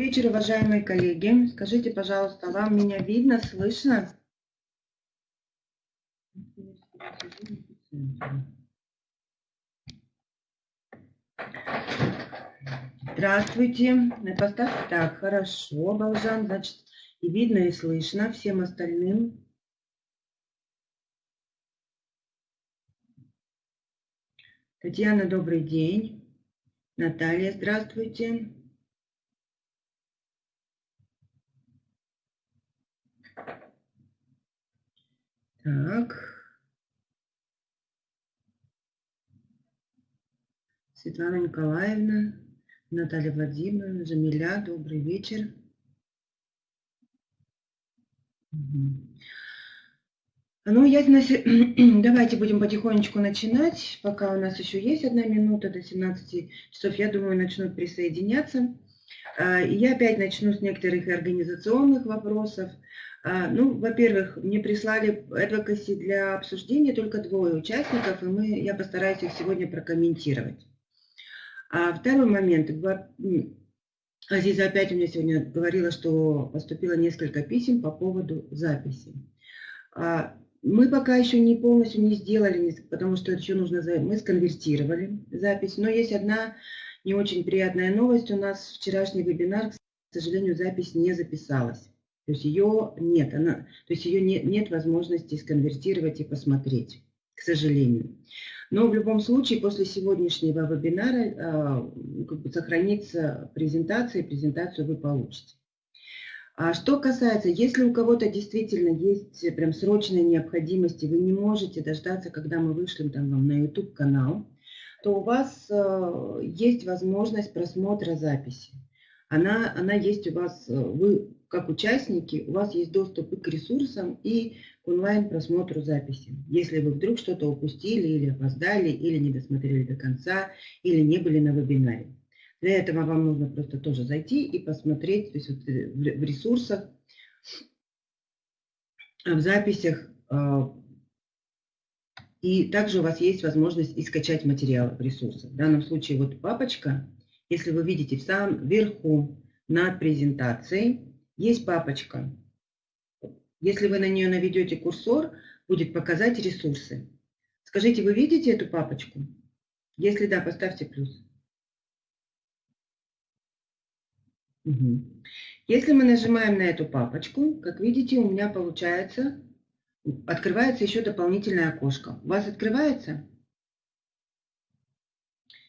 вечер, уважаемые коллеги. Скажите, пожалуйста, вам меня видно, слышно? Здравствуйте. Поставьте так, хорошо, Балжан, значит, и видно, и слышно всем остальным. Татьяна, добрый день. Наталья, здравствуйте. Так. Светлана Николаевна, Наталья Владимировна, Жамиля, добрый вечер. Ну, я, давайте будем потихонечку начинать, пока у нас еще есть одна минута до 17 часов. Я думаю, начнут присоединяться. А, я опять начну с некоторых организационных вопросов. А, ну, во-первых, мне прислали advocacy для обсуждения только двое участников, и мы, я постараюсь их сегодня прокомментировать. А второй момент. Азиза опять у меня сегодня говорила, что поступило несколько писем по поводу записи. А, мы пока еще не полностью не сделали, потому что еще нужно... Мы сконвертировали запись, но есть одна не очень приятная новость. У нас вчерашний вебинар, к сожалению, запись не записалась. То есть ее нет, она, то есть ее нет, нет возможности сконвертировать и посмотреть, к сожалению. Но в любом случае после сегодняшнего вебинара э, как бы сохранится презентация, и презентацию вы получите. А что касается, если у кого-то действительно есть прям срочная необходимость, вы не можете дождаться, когда мы вышлем там вам на YouTube канал, то у вас э, есть возможность просмотра записи. Она, она есть у вас, э, вы как участники, у вас есть доступ и к ресурсам, и к онлайн-просмотру записи. Если вы вдруг что-то упустили или опоздали, или не досмотрели до конца, или не были на вебинаре. Для этого вам нужно просто тоже зайти и посмотреть то есть вот э, в ресурсах, в записях. А, и также у вас есть возможность и скачать материалы в ресурсах. В данном случае вот папочка, если вы видите в самом верху над презентацией, есть папочка. Если вы на нее наведете курсор, будет показать ресурсы. Скажите, вы видите эту папочку? Если да, поставьте плюс. Угу. Если мы нажимаем на эту папочку, как видите, у меня получается, открывается еще дополнительное окошко. У вас открывается?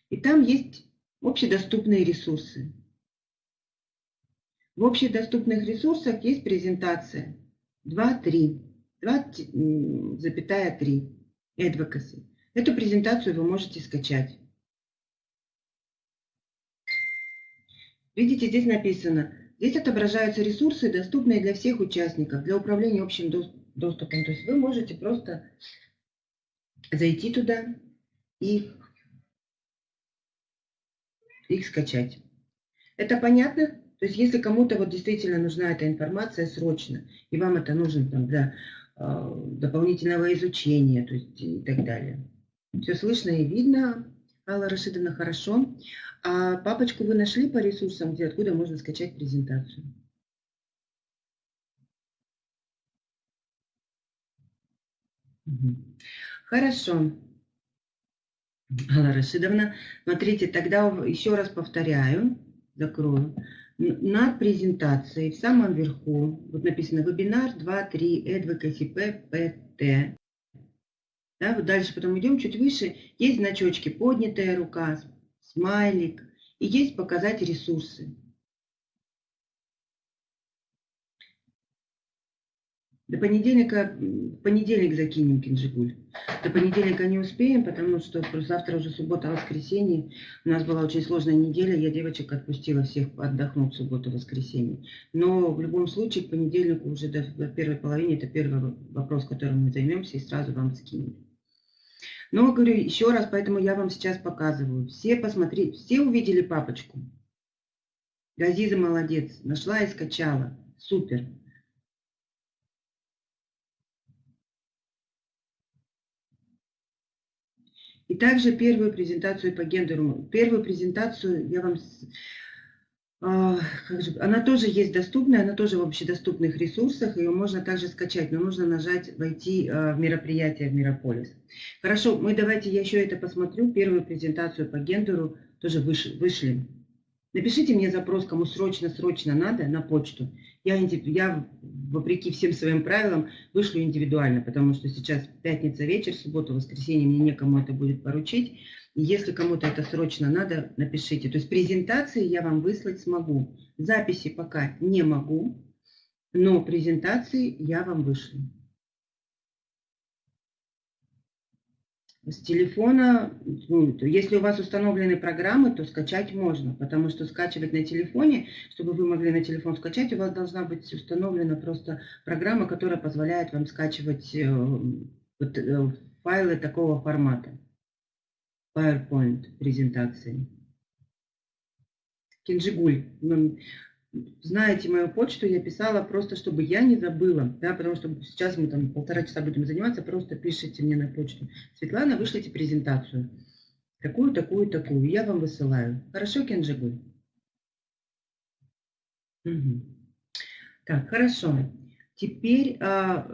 И там есть общедоступные ресурсы. В общедоступных ресурсах есть презентация 2.3, 2.3 Advocacy. Эту презентацию вы можете скачать. Видите, здесь написано, здесь отображаются ресурсы, доступные для всех участников, для управления общим доступом. То есть вы можете просто зайти туда и их скачать. Это понятно? То есть если кому-то вот действительно нужна эта информация срочно, и вам это нужно там, для э, дополнительного изучения то есть, и так далее. Все слышно и видно, Алла Рашидовна, хорошо. А папочку вы нашли по ресурсам, где откуда можно скачать презентацию? Хорошо. Алла Рашидовна, смотрите, тогда еще раз повторяю, закрою над презентацией в самом верху, вот написано вебинар 2.3 Advocacy PPT. Да, вот дальше потом идем чуть выше, есть значочки поднятая рука, смайлик, и есть показать ресурсы. До понедельника, понедельник закинем Кинжигуль. До понедельника не успеем, потому что завтра уже суббота-воскресенье. У нас была очень сложная неделя, я девочек отпустила всех отдохнуть в субботу-воскресенье. Но в любом случае к понедельнику уже до первой половины, это первый вопрос, которым мы займемся, и сразу вам скинем. Но, говорю еще раз, поэтому я вам сейчас показываю. Все посмотрите, все увидели папочку. Газиза молодец, нашла и скачала. Супер. И также первую презентацию по гендеру. Первую презентацию я вам А, она тоже есть доступная, она тоже в общедоступных ресурсах, ее можно также скачать, но нужно нажать «Войти а, в мероприятие в Мирополис». Хорошо, мы давайте я еще это посмотрю, первую презентацию по гендеру тоже вышли. Напишите мне запрос, кому срочно-срочно надо, на почту. Я, я, вопреки всем своим правилам, вышлю индивидуально, потому что сейчас пятница вечер, суббота, воскресенье, мне некому это будет поручить. Если кому-то это срочно надо, напишите. То есть презентации я вам выслать смогу. Записи пока не могу, но презентации я вам вышлю. С телефона, ну, если у вас установлены программы, то скачать можно, потому что скачивать на телефоне, чтобы вы могли на телефон скачать, у вас должна быть установлена просто программа, которая позволяет вам скачивать э, вот, э, файлы такого формата. PowerPoint презентации. Кинжигуль. Знаете мою почту, я писала просто, чтобы я не забыла, да, потому что сейчас мы там полтора часа будем заниматься, просто пишите мне на почту. Светлана, вышлите презентацию. Такую, такую, такую. Я вам высылаю. Хорошо, Кенджигуль? Угу. Так, хорошо. Теперь, а,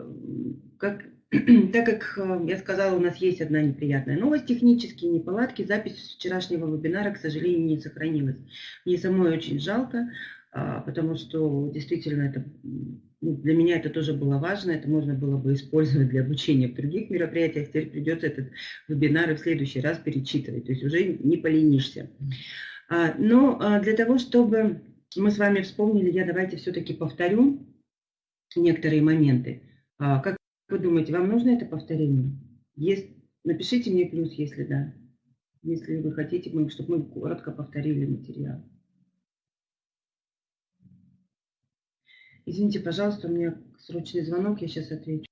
как так как э, я сказала, у нас есть одна неприятная новость, технические неполадки, запись вчерашнего вебинара, к сожалению, не сохранилась. Мне самой очень жалко, потому что действительно это, ну, для меня это тоже было важно, это можно было бы использовать для обучения в других мероприятиях, теперь придется этот вебинар в следующий раз перечитывать, то есть уже не поленишься. А, но а, для того, чтобы мы с вами вспомнили, я давайте все-таки повторю некоторые моменты. Как вы думаете, вам нужно это повторение? Есть, напишите мне плюс, если да. Если вы хотите, чтобы мы коротко повторили материал. Извините, пожалуйста, у меня срочный звонок, я сейчас отвечу.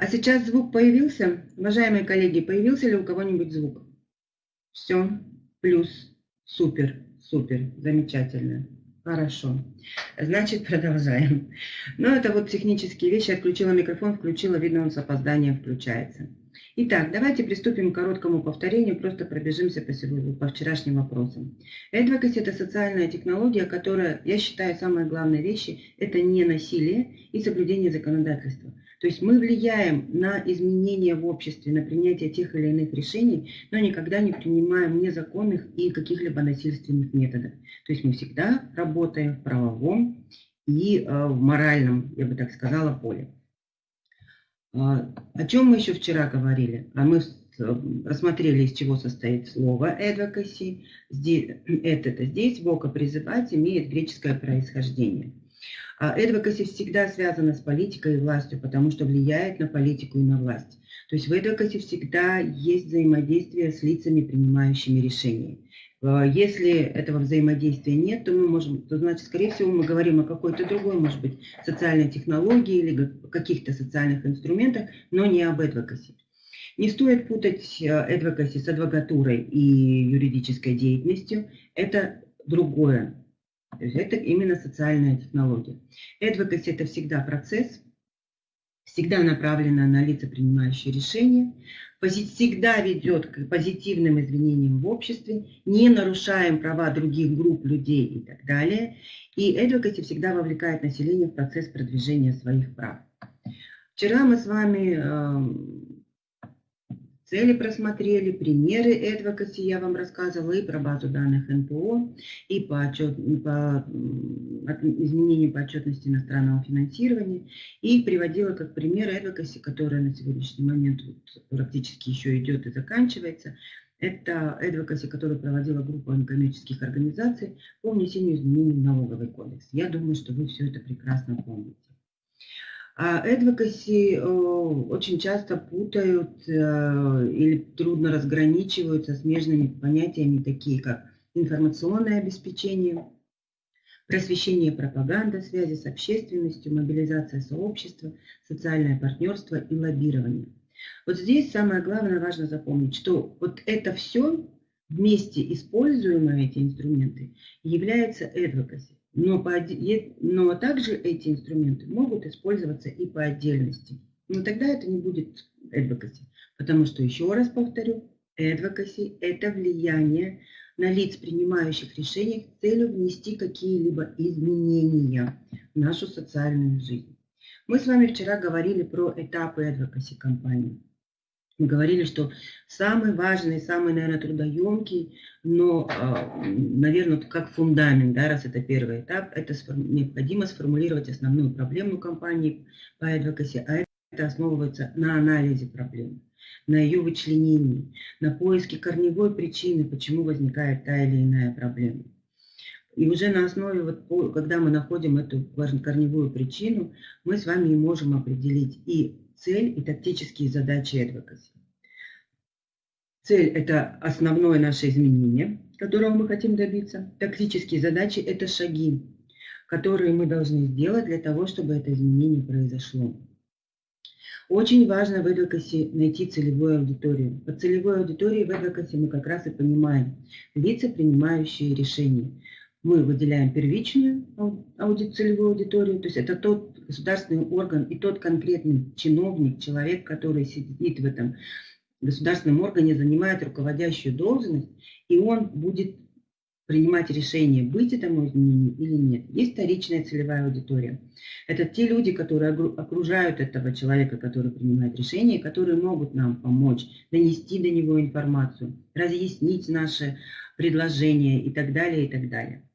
А сейчас звук появился? Уважаемые коллеги, появился ли у кого-нибудь звук? Все, плюс, супер, супер, замечательно. Хорошо. Значит, продолжаем. Ну, это вот технические вещи. Отключила микрофон, включила, видно, он с опозданием включается. Итак, давайте приступим к короткому повторению, просто пробежимся по, сегодня, по вчерашним вопросам. Advocacy – это социальная технология, которая, я считаю, самые главные вещи – это не насилие и соблюдение законодательства. То есть мы влияем на изменения в обществе, на принятие тех или иных решений, но никогда не принимаем незаконных и каких-либо насильственных методов. То есть мы всегда работаем в правовом и э, в моральном, я бы так сказала, поле. А, о чем мы еще вчера говорили? А мы рассмотрели, из чего состоит слово advocacy. Здесь, это, здесь вока призывать имеет греческое происхождение. А advocacy всегда связано с политикой и властью, потому что влияет на политику и на власть. То есть в advocacy всегда есть взаимодействие с лицами, принимающими решения. А, если этого взаимодействия нет, то мы можем, то значит, скорее всего, мы говорим о какой-то другой, может быть, социальной технологии или каких-то социальных инструментах, но не об advocacy. Не стоит путать advocacy с адвокатурой и юридической деятельностью. Это другое. То есть это именно социальная технология. Advocacy – это всегда процесс, всегда направлена на лица, принимающие решения, всегда ведет к позитивным изменениям в обществе, не нарушаем права других групп людей и так далее. И advocacy всегда вовлекает население в процесс продвижения своих прав. Вчера мы с вами эм, Цели просмотрели, примеры advocacy я вам рассказывала и про базу данных НПО, и по, отчет, по изменению по отчетности иностранного финансирования, и приводила как пример advocacy, которая на сегодняшний момент практически еще идет и заканчивается. Это advocacy, которую проводила группа некоммерческих организаций по внесению изменений в налоговый кодекс. Я думаю, что вы все это прекрасно помните. А advocacy э, очень часто путают э, или трудно разграничивают со смежными понятиями, такие как информационное обеспечение, просвещение пропаганда, связи с общественностью, мобилизация сообщества, социальное партнерство и лоббирование. Вот здесь самое главное важно запомнить, что вот это все вместе используемые эти инструменты является advocacy. Но, по, но также эти инструменты могут использоваться и по отдельности. Но тогда это не будет advocacy. Потому что, еще раз повторю, advocacy – это влияние на лиц, принимающих решения с целью внести какие-либо изменения в нашу социальную жизнь. Мы с вами вчера говорили про этапы advocacy компании. Мы говорили, что самый важный, самый, наверное, трудоемкий, но, а, наверное, как фундамент, да, раз это первый этап, это необходимо сформулировать основную проблему компании по advocacy, а это основывается на анализе проблемы, на ее вычленении, на поиске корневой причины, почему возникает та или иная проблема. И уже на основе, вот, когда мы находим эту корневую причину, мы с вами можем определить и цель и тактические задачи advocacy. Цель – это основное наше изменение, которого мы хотим добиться. Тактические задачи – это шаги, которые мы должны сделать для того, чтобы это изменение произошло. Очень важно в advocacy найти целевую аудиторию. Под целевой аудиторией в advocacy мы как раз и понимаем лица, принимающие решения. Мы выделяем первичную целевую аудиторию, то есть это тот государственный орган и тот конкретный чиновник, человек, который сидит в этом государственном органе, занимает руководящую должность, и он будет принимать решение, быть этому изменению или нет. Есть вторичная целевая аудитория. Это те люди, которые окружают этого человека, который принимает решение, которые могут нам помочь, донести до него информацию, разъяснить наши предложения и так далее, и так далее.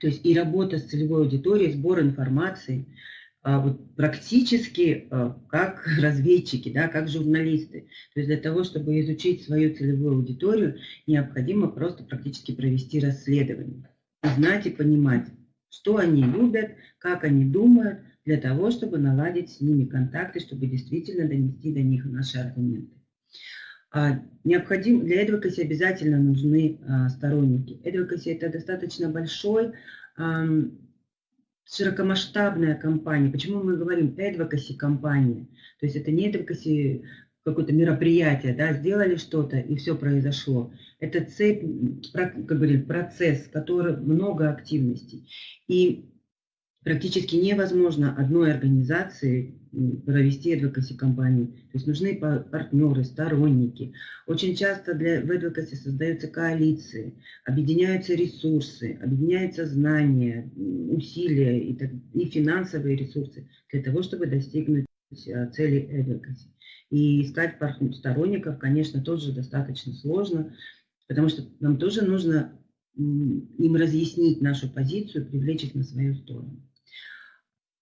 То есть и работа с целевой аудиторией, сбор информации, практически а, как разведчики, да, как журналисты. То есть для того, чтобы изучить свою целевую аудиторию, необходимо просто практически провести расследование. Знать и понимать, что они любят, как они думают, для того, чтобы наладить с ними контакты, чтобы действительно донести до них наши аргументы. А, необходим, для advocacy обязательно нужны а, сторонники. Advocacy – это достаточно большой а, широкомасштабная компания. Почему мы говорим advocacy компания? То есть это не advocacy какое-то мероприятие, да, сделали что-то и все произошло. Это цепь, как говорили, процесс, который много активностей. И практически невозможно одной организации провести advocacy компанию. То есть нужны партнеры, сторонники. Очень часто для, в advocacy создаются коалиции, объединяются ресурсы, объединяются знания, усилия и, так, и финансовые ресурсы для того, чтобы достигнуть а, цели advocacy. И искать сторонников, конечно, тоже достаточно сложно, потому что нам тоже нужно им разъяснить нашу позицию, привлечь их на свою сторону.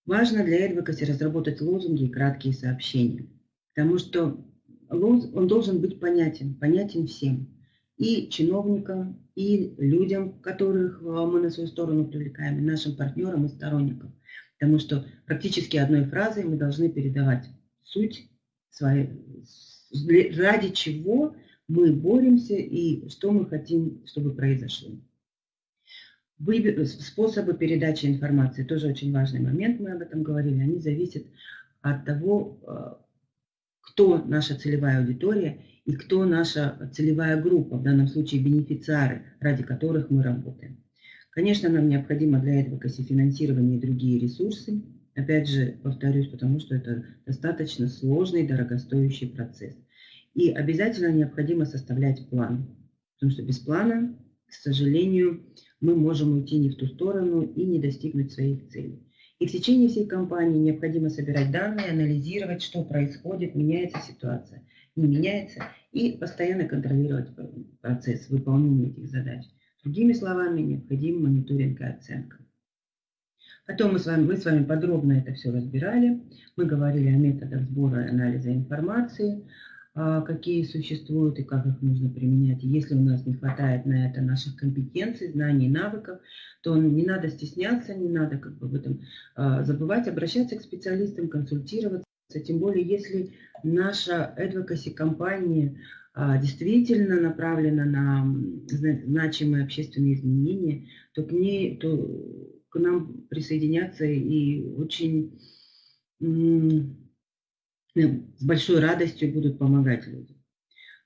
Важно для advocacy разработать лозунги и краткие сообщения, потому что он должен быть понятен, понятен всем. И чиновникам, и людям, которых мы на свою сторону привлекаем, и нашим партнерам и сторонникам. Потому что практически одной фразой мы должны передавать суть, своей, ради чего мы боремся и что мы хотим, чтобы произошло. Выбор, способы передачи информации тоже очень важный момент, мы об этом говорили. Они зависят от того, э, кто наша целевая аудитория и кто наша целевая группа, в данном случае бенефициары, ради которых мы работаем. Конечно, нам необходимо для этого финансирование и другие ресурсы. Опять же, повторюсь, потому что это достаточно сложный, дорогостоящий процесс. И обязательно необходимо составлять план, потому что без плана, к сожалению, мы можем уйти не в ту сторону и не достигнуть своих целей. И в течение всей кампании необходимо собирать данные, анализировать, что происходит, меняется ситуация, не меняется, и постоянно контролировать процесс выполнения этих задач. Другими словами, необходим мониторинг и оценка. Потом мы с вами, мы с вами подробно это все разбирали. Мы говорили о методах сбора и анализа информации, какие существуют и как их нужно применять. если у нас не хватает на это наших компетенций, знаний, навыков, то не надо стесняться, не надо как бы в этом а, забывать, обращаться к специалистам, консультироваться. Тем более, если наша advocacy компания а, действительно направлена на значимые общественные изменения, то к ней, то к нам присоединятся и очень с большой радостью будут помогать людям.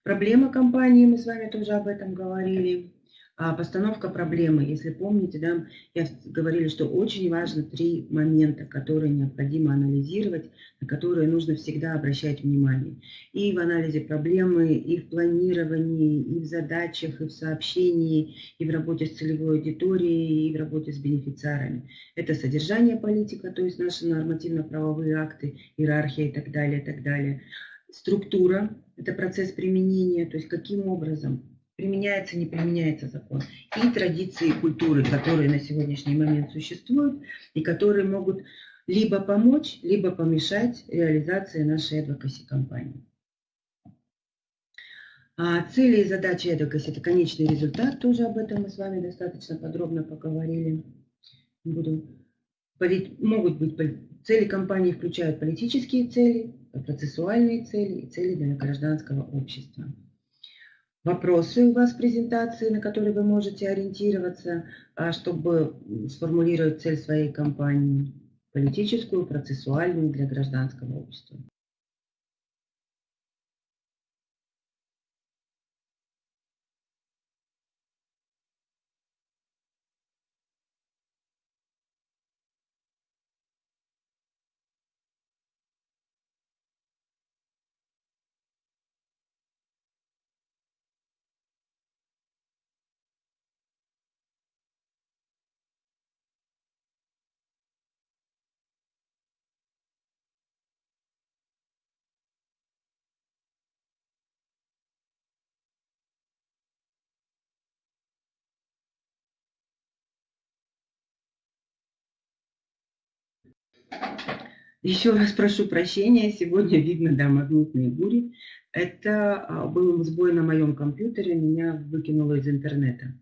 Проблема компании, мы с вами тоже об этом говорили. А постановка проблемы, если помните, да, я говорили, что очень важно три момента, которые необходимо анализировать, на которые нужно всегда обращать внимание. И в анализе проблемы, и в планировании, и в задачах, и в сообщении, и в работе с целевой аудиторией, и в работе с бенефициарами. Это содержание политика, то есть наши нормативно-правовые акты, иерархия и так далее, и так далее. Структура – это процесс применения, то есть каким образом применяется, не применяется закон, и традиции культуры, которые на сегодняшний момент существуют и которые могут либо помочь, либо помешать реализации нашей advocacy кампании. А цели и задачи advocacy – это конечный результат, тоже об этом мы с вами достаточно подробно поговорили. Буду, могут быть цели кампании включают политические цели, процессуальные цели и цели для гражданского общества вопросы у вас в презентации, на которые вы можете ориентироваться, а, чтобы сформулировать цель своей компании, политическую, процессуальную для гражданского общества. Еще раз прошу прощения, сегодня видно, да, магнитные бури. Это а, был сбой на моем компьютере, меня выкинуло из интернета.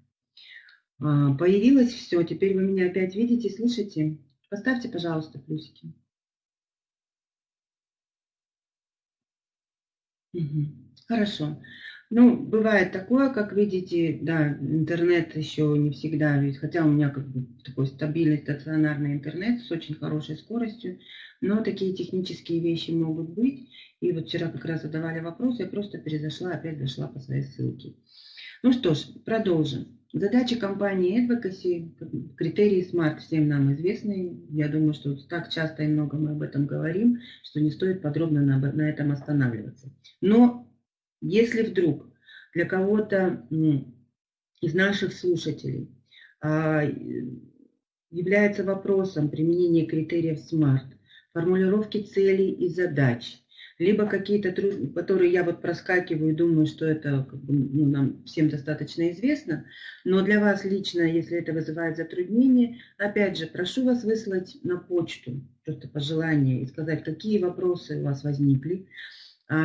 А, появилось все, теперь вы меня опять видите, слышите? Поставьте, пожалуйста, плюсики. Угу. Хорошо. Ну, бывает такое, как видите, да, интернет еще не всегда, хотя у меня как бы такой стабильный стационарный интернет с очень хорошей скоростью, но такие технические вещи могут быть. И вот вчера как раз задавали вопрос, я просто перезашла, опять зашла по своей ссылке. Ну что ж, продолжим. Задача компании Advocacy, критерии SMART всем нам известны. Я думаю, что так часто и много мы об этом говорим, что не стоит подробно на, на этом останавливаться. Но если вдруг для кого-то из наших слушателей а, является вопросом применения критериев SMART, формулировки целей и задач, либо какие-то, которые я вот проскакиваю и думаю, что это как бы, ну, нам всем достаточно известно, но для вас лично, если это вызывает затруднение, опять же, прошу вас выслать на почту просто пожелание и сказать, какие вопросы у вас возникли,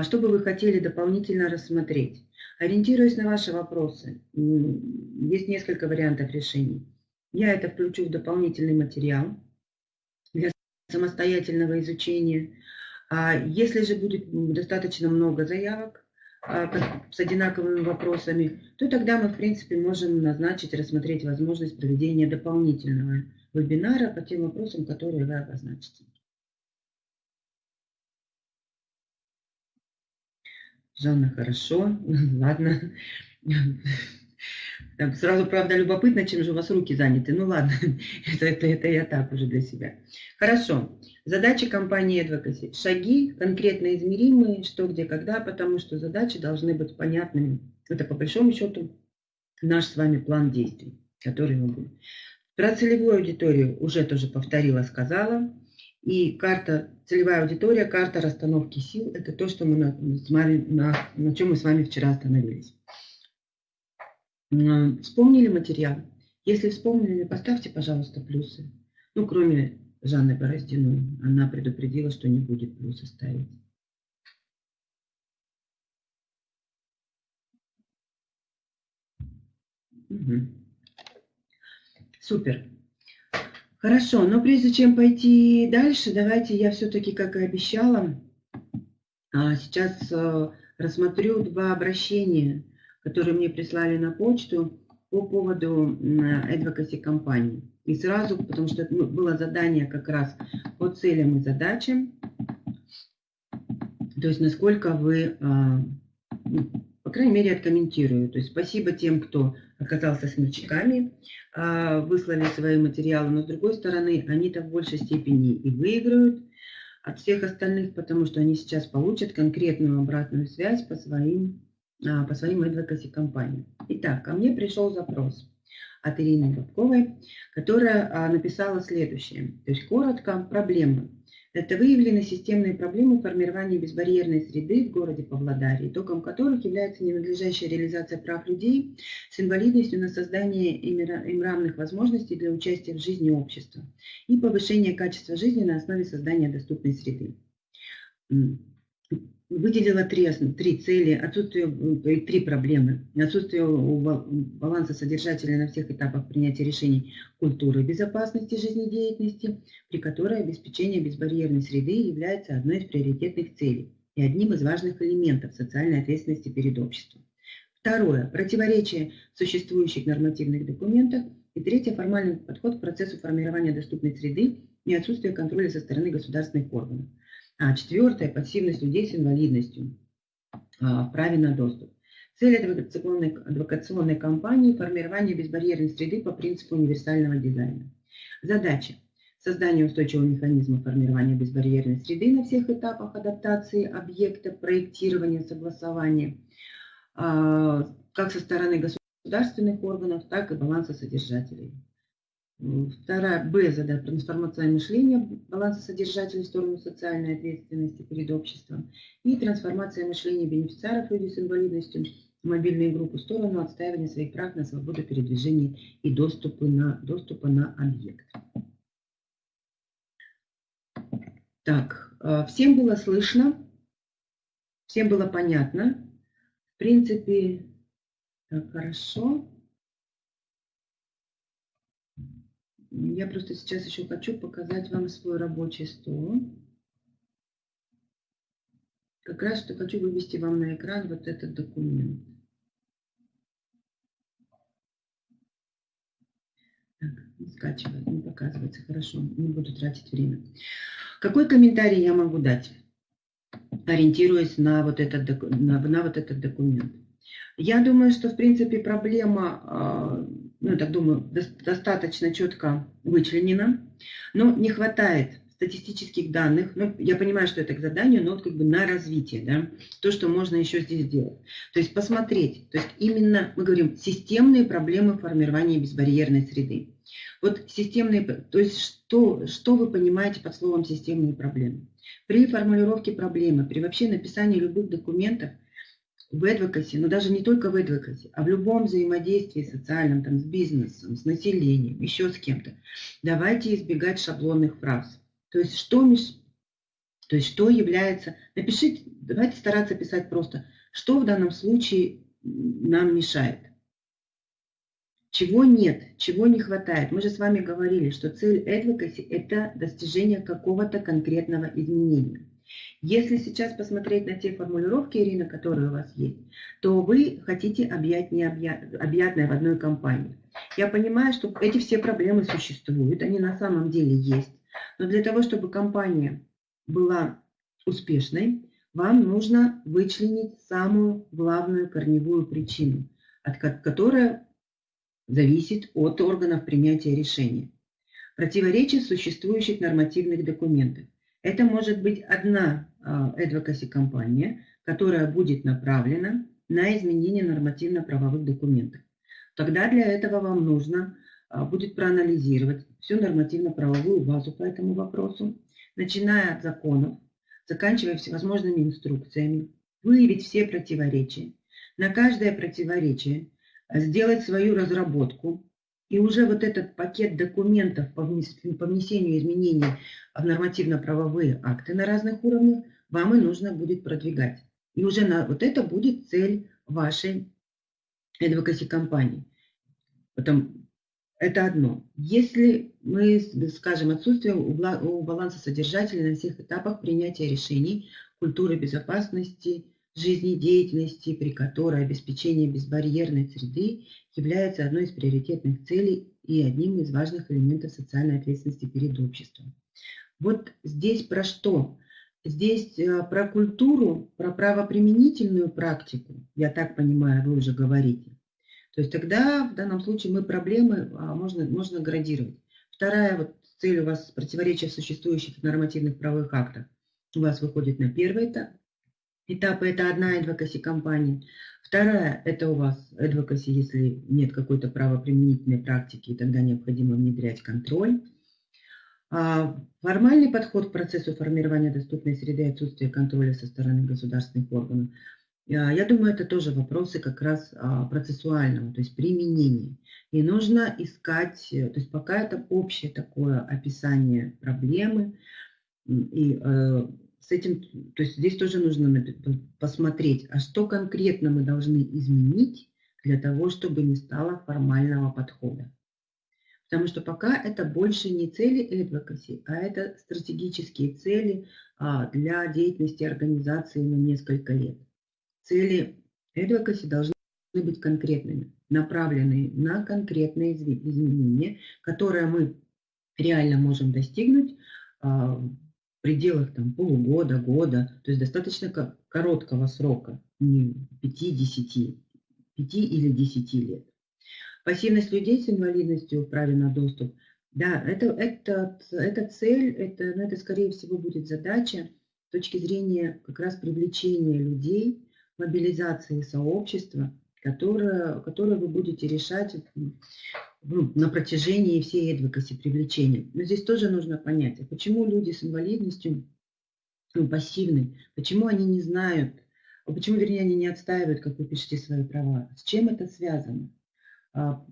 что бы вы хотели дополнительно рассмотреть? Ориентируясь на ваши вопросы, есть несколько вариантов решений. Я это включу в дополнительный материал для самостоятельного изучения. А если же будет достаточно много заявок а, с одинаковыми вопросами, то тогда мы, в принципе, можем назначить, рассмотреть возможность проведения дополнительного вебинара по тем вопросам, которые вы обозначите. Жанна, хорошо, ладно. Там сразу, правда, любопытно, чем же у вас руки заняты. Ну ладно, это, это, это я так уже для себя. Хорошо. Задача компании Advocacy. Шаги конкретно измеримые, что, где, когда, потому что задачи должны быть понятными. Это по большому счету наш с вами план действий, который мы будем. Про целевую аудиторию уже тоже повторила, сказала. И карта, целевая аудитория, карта расстановки сил, это то, что мы на, на, на чем мы с вами вчера остановились. Вспомнили материал? Если вспомнили, поставьте, пожалуйста, плюсы. Ну, кроме Жанны Бороздиной. Она предупредила, что не будет плюсы ставить. Угу. Супер. Хорошо, но прежде чем пойти дальше, давайте я все-таки, как и обещала, а, сейчас э, рассмотрю два обращения, которые мне прислали на почту по поводу advocacy компании. И сразу, потому что ну, было задание как раз по целям и задачам, то есть насколько вы, а, ну, по крайней мере, откомментирую. То есть спасибо тем, кто оказался смельчаками, а, выслали свои материалы, но с другой стороны, они-то в большей степени и выиграют от всех остальных, потому что они сейчас получат конкретную обратную связь по своим, а, по своим advocacy компаниям. Итак, ко мне пришел запрос от Ирины Бабковой, которая а, написала следующее. То есть коротко, проблемы. Это выявлены системные проблемы формирования безбарьерной среды в городе Павлодаре, итогом которых является ненадлежащая реализация прав людей с инвалидностью на создание им равных возможностей для участия в жизни общества и повышение качества жизни на основе создания доступной среды выделила три, три цели, отсутствие, э, три проблемы. Отсутствие баланса содержателя на всех этапах принятия решений культуры безопасности жизнедеятельности, при которой обеспечение безбарьерной среды является одной из приоритетных целей и одним из важных элементов социальной ответственности перед обществом. Второе. Противоречие существующих нормативных документах. И третье. Формальный подход к процессу формирования доступной среды и отсутствие контроля со стороны государственных органов. А четвертое – пассивность людей с инвалидностью а, в праве на доступ. Цель адвокационной, адвокационной кампании – формирование безбарьерной среды по принципу универсального дизайна. Задача – создание устойчивого механизма формирования безбарьерной среды на всех этапах адаптации объекта, проектирования, согласования, а, как со стороны государственных органов, так и баланса содержателей. Вторая, Б, задача трансформация мышления, баланса содержателей в сторону социальной ответственности перед обществом. И трансформация мышления бенефициаров людей с инвалидностью, мобильные группы в сторону отстаивания своих прав на свободу передвижения и доступа на, доступа на объект. Так, э, всем было слышно, всем было понятно. В принципе, так, хорошо. Я просто сейчас еще хочу показать вам свой рабочий стол. Как раз что хочу вывести вам на экран вот этот документ. Так, не скачивает, не ну, показывается, хорошо, не буду тратить время. Какой комментарий я могу дать, ориентируясь на вот этот, на, на вот этот документ? Я думаю, что, в принципе, проблема а, ну, так думаю, достаточно четко вычленена, но не хватает статистических данных, ну, я понимаю, что это к заданию, но вот как бы на развитие, да, то, что можно еще здесь сделать. То есть посмотреть, то есть именно, мы говорим, системные проблемы формирования безбарьерной среды. Вот системные, то есть что, что вы понимаете под словом системные проблемы? При формулировке проблемы, при вообще написании любых документов в advocacy, но даже не только в advocacy, а в любом взаимодействии социальном, там, с бизнесом, с населением, еще с кем-то, давайте избегать шаблонных фраз. То есть что, то есть что является... Напишите, давайте стараться писать просто, что в данном случае нам мешает. Чего нет, чего не хватает. Мы же с вами говорили, что цель advocacy – это достижение какого-то конкретного изменения. Если сейчас посмотреть на те формулировки, Ирина, которые у вас есть, то вы хотите объять необъятное в одной компании. Я понимаю, что эти все проблемы существуют, они на самом деле есть. Но для того, чтобы компания была успешной, вам нужно вычленить самую главную корневую причину, от которая зависит от органов принятия решений. Противоречие существующих нормативных документов. Это может быть одна advocacy компания, которая будет направлена на изменение нормативно-правовых документов. Тогда для этого вам нужно а, будет проанализировать всю нормативно-правовую базу по этому вопросу, начиная от законов, заканчивая всевозможными инструкциями, выявить все противоречия, на каждое противоречие сделать свою разработку, и уже вот этот пакет документов по внесению изменений в нормативно-правовые акты на разных уровнях вам и нужно будет продвигать. И уже на, вот это будет цель вашей advocacy компании. Потом, это одно. Если мы скажем отсутствие у баланса содержателя на всех этапах принятия решений, культуры безопасности, жизнедеятельности, при которой обеспечение безбарьерной среды является одной из приоритетных целей и одним из важных элементов социальной ответственности перед обществом. Вот здесь про что? Здесь э, про культуру, про правоприменительную практику, я так понимаю, вы уже говорите. То есть тогда в данном случае мы проблемы а, можно, можно градировать. Вторая вот цель у вас противоречия существующих нормативных правовых актов. У вас выходит на первый этап. Этап – это одна advocacy компания. Вторая – это у вас advocacy, если нет какой-то правоприменительной практики, и тогда необходимо внедрять контроль. А формальный подход к процессу формирования доступной среды и отсутствие контроля со стороны государственных органов – а, я думаю, это тоже вопросы как раз а, процессуального, то есть применения. И нужно искать, э, то есть пока это общее такое описание проблемы, и э, с этим, то есть здесь тоже нужно посмотреть, а что конкретно мы должны изменить для того, чтобы не стало формального подхода. Потому что пока это больше не цели advocacy, а это стратегические цели а, для деятельности организации на несколько лет. Цели advocacy должны быть конкретными, направленные на конкретные изменения, которые мы реально можем достигнуть а, пределах там, полугода, года, то есть достаточно короткого срока, не 5-10, 5 или 10 лет. Пассивность людей с инвалидностью праве на доступ, да, это, это, это цель, это, ну, это скорее всего будет задача с точки зрения как раз привлечения людей мобилизации сообщества, которое, которое вы будете решать ну, на протяжении всей advocacy привлечения. Но здесь тоже нужно понять, а почему люди с инвалидностью ну, пассивны, почему они не знают, а почему, вернее, они не отстаивают, как вы пишете, свои права, с чем это связано? А,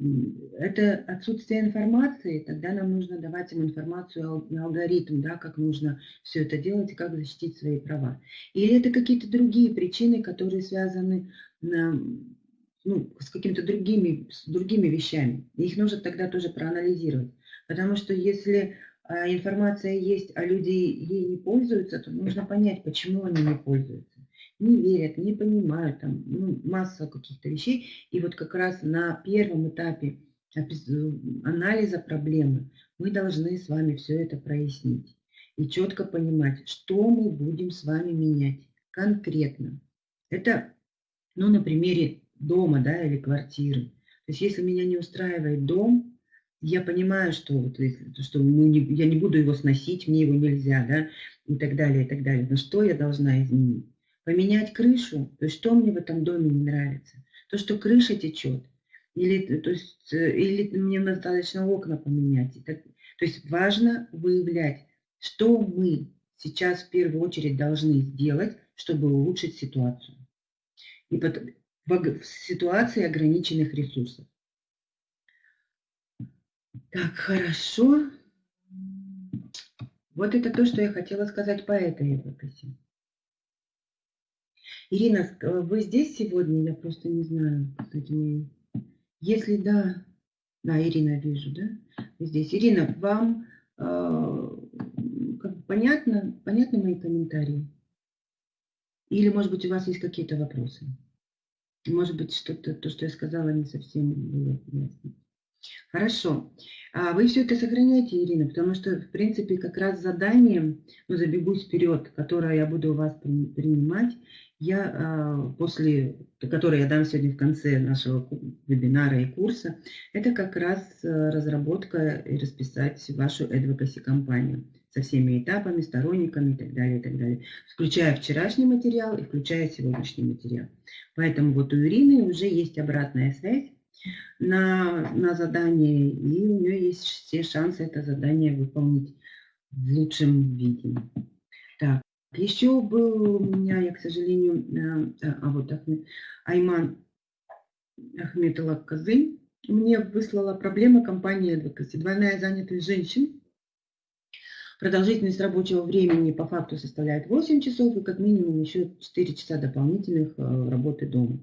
это отсутствие информации, тогда нам нужно давать им информацию, алгоритм, да, как нужно все это делать и как защитить свои права. Или это какие-то другие причины, которые связаны ну, с какими-то другими, с другими вещами. Их нужно тогда тоже проанализировать. Потому что если а, информация есть, а люди ей не пользуются, то нужно понять, почему они не пользуются не верят, не понимают, там ну, масса каких-то вещей. И вот как раз на первом этапе анализа проблемы мы должны с вами все это прояснить и четко понимать, что мы будем с вами менять конкретно. Это, ну, на примере дома, да, или квартиры. То есть если меня не устраивает дом, я понимаю, что, вот, что мы не, я не буду его сносить, мне его нельзя, да, и так далее, и так далее. Но что я должна изменить? Поменять крышу? То есть что мне в этом доме не нравится? То, что крыша течет? Или, то есть, э, или мне достаточно окна поменять? То есть важно выявлять, что мы сейчас в первую очередь должны сделать, чтобы улучшить ситуацию. И под, в ситуации ограниченных ресурсов. Так, хорошо. Вот это то, что я хотела сказать по этой эпокосе. Ирина, вы здесь сегодня? Я просто не знаю, кстати. Если да, да, Ирина, вижу, да? Вы здесь. Ирина, вам э, как, понятно, понятны мои комментарии? Или, может быть, у вас есть какие-то вопросы? Может быть, что-то, то, что я сказала, не совсем было ясно. Хорошо. А вы все это сохраняете, Ирина, потому что, в принципе, как раз задание, ну, забегусь вперед, которое я буду у вас принимать, я а, после, которое я дам сегодня в конце нашего вебинара и курса, это как раз а, разработка и расписать вашу advocacy компанию со всеми этапами, сторонниками и так далее, и так далее, включая вчерашний материал и включая сегодняшний материал. Поэтому вот у Ирины уже есть обратная связь на, на задание, и у нее есть все шансы это задание выполнить в лучшем виде. Так, еще был у меня, я, к сожалению, а, а вот Айман Ахметова Козы мне выслала проблема компании Advocacy. Двойная занятость женщин Продолжительность рабочего времени по факту составляет 8 часов и как минимум еще 4 часа дополнительных э, работы дома.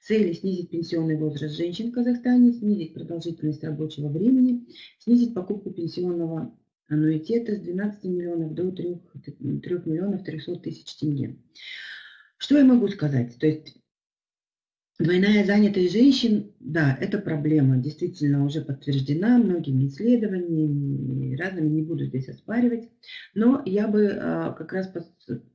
Цели – снизить пенсионный возраст женщин в Казахстане, снизить продолжительность рабочего времени, снизить покупку пенсионного аннуитета с 12 миллионов до 3, 3 миллионов 300 тысяч тенге. Что я могу сказать? То есть Двойная занятость женщин, да, это проблема, действительно уже подтверждена многими исследованиями, разными, не буду здесь оспаривать, но я бы а, как раз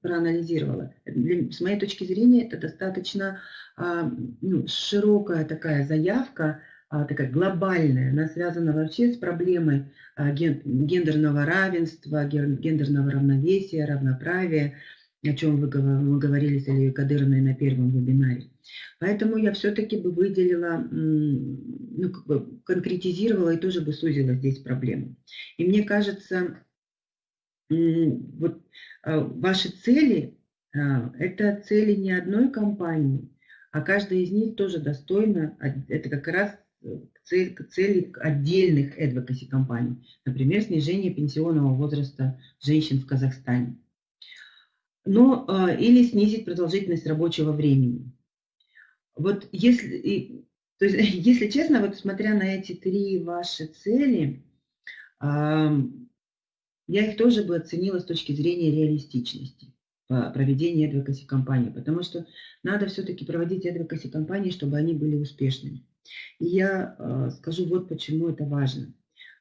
проанализировала. с моей точки зрения, это достаточно а, ну, широкая такая заявка, а, такая глобальная, она связана вообще с проблемой гендерного равенства, гендерного равновесия, равноправия, о чем вы, мы говорили с Ильей Кадыровной на первом вебинаре. Поэтому я все-таки бы выделила, ну, как бы конкретизировала и тоже бы сузила здесь проблему. И мне кажется, вот а, ваши цели, а, это цели не одной компании, а каждая из них тоже достойна, это как раз цель, цели отдельных advocacy компаний. Например, снижение пенсионного возраста женщин в Казахстане но, или снизить продолжительность рабочего времени. Вот если, то есть, если честно, вот смотря на эти три ваши цели, я их тоже бы оценила с точки зрения реалистичности проведения advocacy кампании, потому что надо все-таки проводить advocacy кампании, чтобы они были успешными. И я а, скажу вот почему это важно.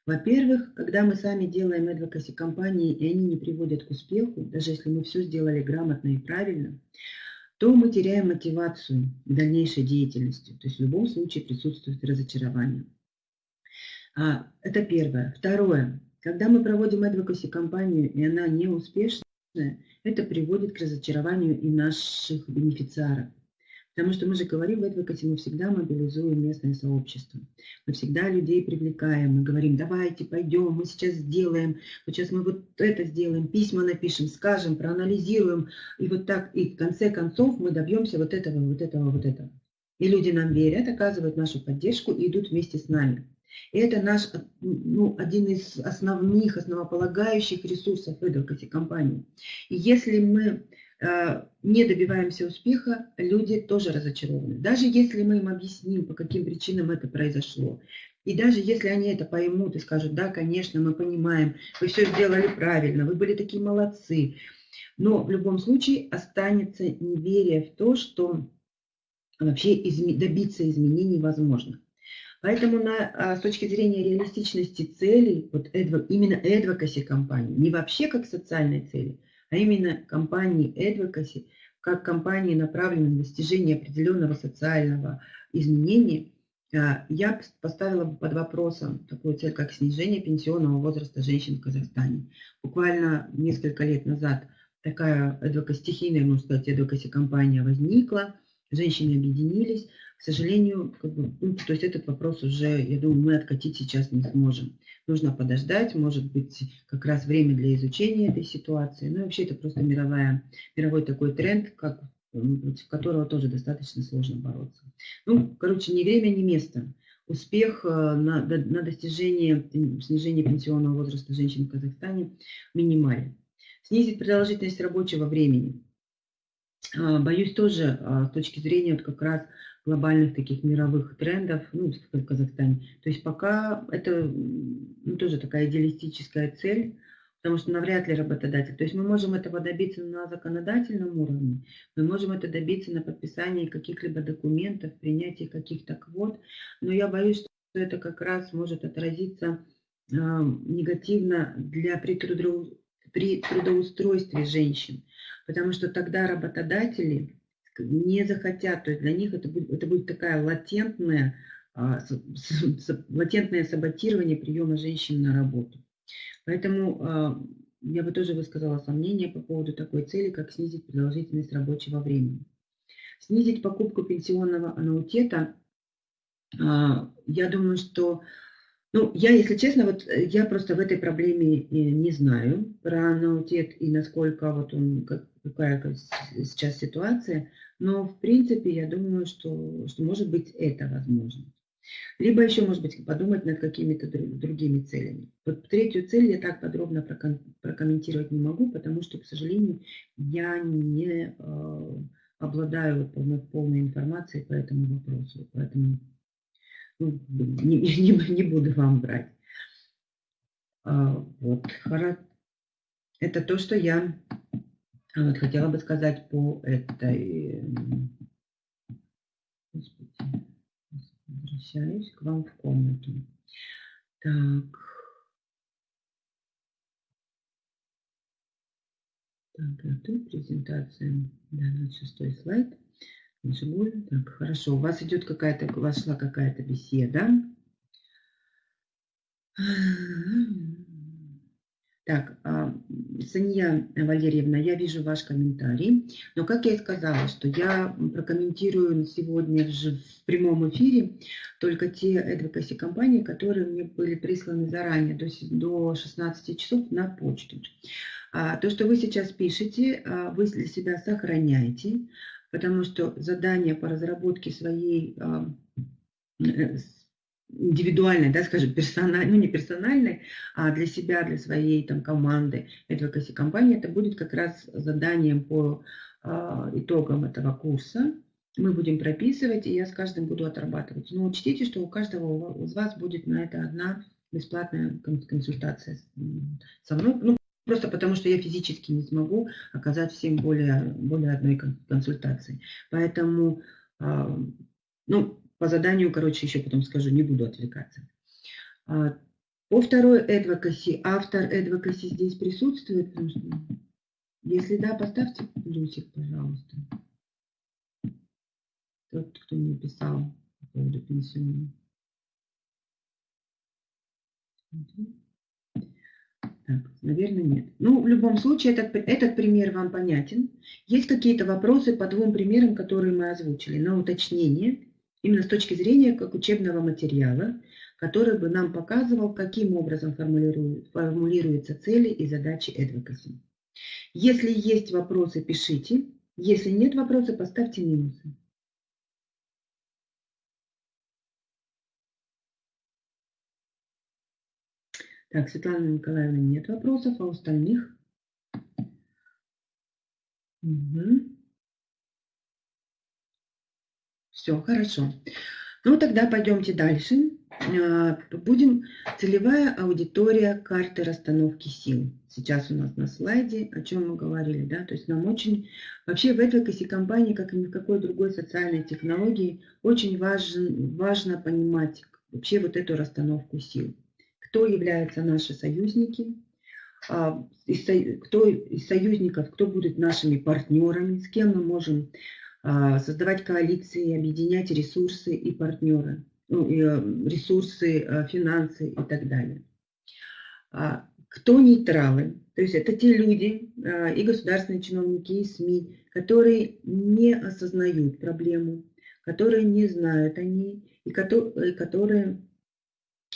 Во-первых, когда мы сами делаем advocacy компании, и они не приводят к успеху, даже если мы все сделали грамотно и правильно, то мы теряем мотивацию дальнейшей деятельности. То есть в любом случае присутствует разочарование. А, это первое. Второе. Когда мы проводим advocacy компанию, и она не успешная, это приводит к разочарованию и наших бенефициаров. Потому что мы же говорим в Advocacy, мы всегда мобилизуем местное сообщество. Мы всегда людей привлекаем, мы говорим, давайте, пойдем, мы сейчас сделаем, вот сейчас мы вот это сделаем, письма напишем, скажем, проанализируем. И вот так, и в конце концов мы добьемся вот этого, вот этого, вот этого. И люди нам верят, оказывают нашу поддержку и идут вместе с нами. И это наш, ну, один из основных, основополагающих ресурсов Advocacy компании. И если мы не добиваемся успеха, люди тоже разочарованы. Даже если мы им объясним, по каким причинам это произошло, и даже если они это поймут и скажут, да, конечно, мы понимаем, вы все сделали правильно, вы были такие молодцы, но в любом случае останется неверие в то, что вообще изме добиться изменений возможно. Поэтому на, а, с точки зрения реалистичности целей, вот именно advocacy компании, не вообще как социальной цели, а именно компании advocacy, как компании, направленные на достижение определенного социального изменения, а, я поставила бы под вопросом такую цель, как снижение пенсионного возраста женщин в Казахстане. Буквально несколько лет назад такая стихийная, можно сказать, адвокаси компания возникла, женщины объединились. К сожалению, как бы, ну, то есть этот вопрос уже, я думаю, мы откатить сейчас не сможем. Нужно подождать, может быть, как раз время для изучения этой ситуации. Ну, вообще это просто мировая, мировой такой тренд, как против которого тоже достаточно сложно бороться. Ну, короче, ни время, ни место. Успех э, на, на достижение снижения пенсионного возраста женщин в Казахстане минимален. Снизить продолжительность рабочего времени. А, боюсь тоже а, с точки зрения вот как раз глобальных таких мировых трендов ну, в Казахстане. То есть пока это ну, тоже такая идеалистическая цель, потому что навряд ли работодатель. То есть мы можем этого добиться на законодательном уровне, мы можем это добиться на подписании каких-либо документов, принятии каких-то квот, но я боюсь, что это как раз может отразиться э, негативно для при, трудоу, при трудоустройстве женщин, потому что тогда работодатели не захотят, то есть для них это будет, это будет такая латентная, а, латентное саботирование приема женщин на работу. Поэтому а, я бы тоже высказала сомнение по поводу такой цели, как снизить продолжительность рабочего времени. Снизить покупку пенсионного аннуитета, а, я думаю, что... Ну, я, если честно, вот э, я просто в этой проблеме э, не знаю про аннуитет и насколько вот он, какая сейчас ситуация, но в принципе я думаю, что, что может быть это возможно. Либо еще, может быть, подумать над какими-то другими целями. Вот третью цель я так подробно прокомментировать не могу, потому что, к сожалению, я не э, обладаю полной, полной информацией по этому вопросу. Поэтому ну, не, не, не буду вам брать. А, вот, это то, что я вот, хотела бы сказать по этой... Господи возвращаюсь к вам в комнату. Так. Так, готов презентация. Да, 26 слайд. Нажимаю. Так, хорошо. У вас идет какая-то, вошла какая-то беседа. Так, а, Сания Валерьевна, я вижу ваш комментарий, но как я и сказала, что я прокомментирую сегодня же в прямом эфире только те advocacy компании, которые мне были присланы заранее, до, до 16 часов на почту. А то, что вы сейчас пишете, а, вы для себя сохраняете, потому что задание по разработке своей э, индивидуальной, да, скажем, персональной, ну не персональной, а для себя, для своей там команды advocacy компании, это будет как раз заданием по а, итогам этого курса. Мы будем прописывать, и я с каждым буду отрабатывать. Но учтите, что у каждого из вас будет на это одна бесплатная консультация со мной. Ну, просто потому что я физически не смогу оказать всем более, более одной консультации. Поэтому, а, ну, по заданию, короче, еще потом скажу, не буду отвлекаться. А, по второй advocacy, автор advocacy здесь присутствует? Что, если да, поставьте плюсик, пожалуйста. Тот, кто мне писал по поводу пенсионного. Так, наверное, нет. Ну, в любом случае, этот, этот пример вам понятен. Есть какие-то вопросы по двум примерам, которые мы озвучили, на уточнение именно с точки зрения как учебного материала, который бы нам показывал, каким образом формулируются цели и задачи advocacy. Если есть вопросы, пишите. Если нет вопросов, поставьте минусы. Так, Светлана Николаевна, нет вопросов, а у остальных? Угу. Все, хорошо. Ну, тогда пойдемте дальше. А, будем целевая аудитория карты расстановки сил. Сейчас у нас на слайде, о чем мы говорили, да, то есть нам очень, вообще в advocacy компании, как и ни в какой другой социальной технологии, очень важен, важно понимать, вообще вот эту расстановку сил. Кто являются наши союзники, а, кто из союзников, кто будет нашими партнерами, с кем мы можем создавать коалиции, объединять ресурсы и партнеры, ну, и э, ресурсы, э, финансы и так далее. А, кто нейтралы? То есть это те люди и государственные чиновники, и СМИ, которые не осознают проблему, которые не знают о ней, и которые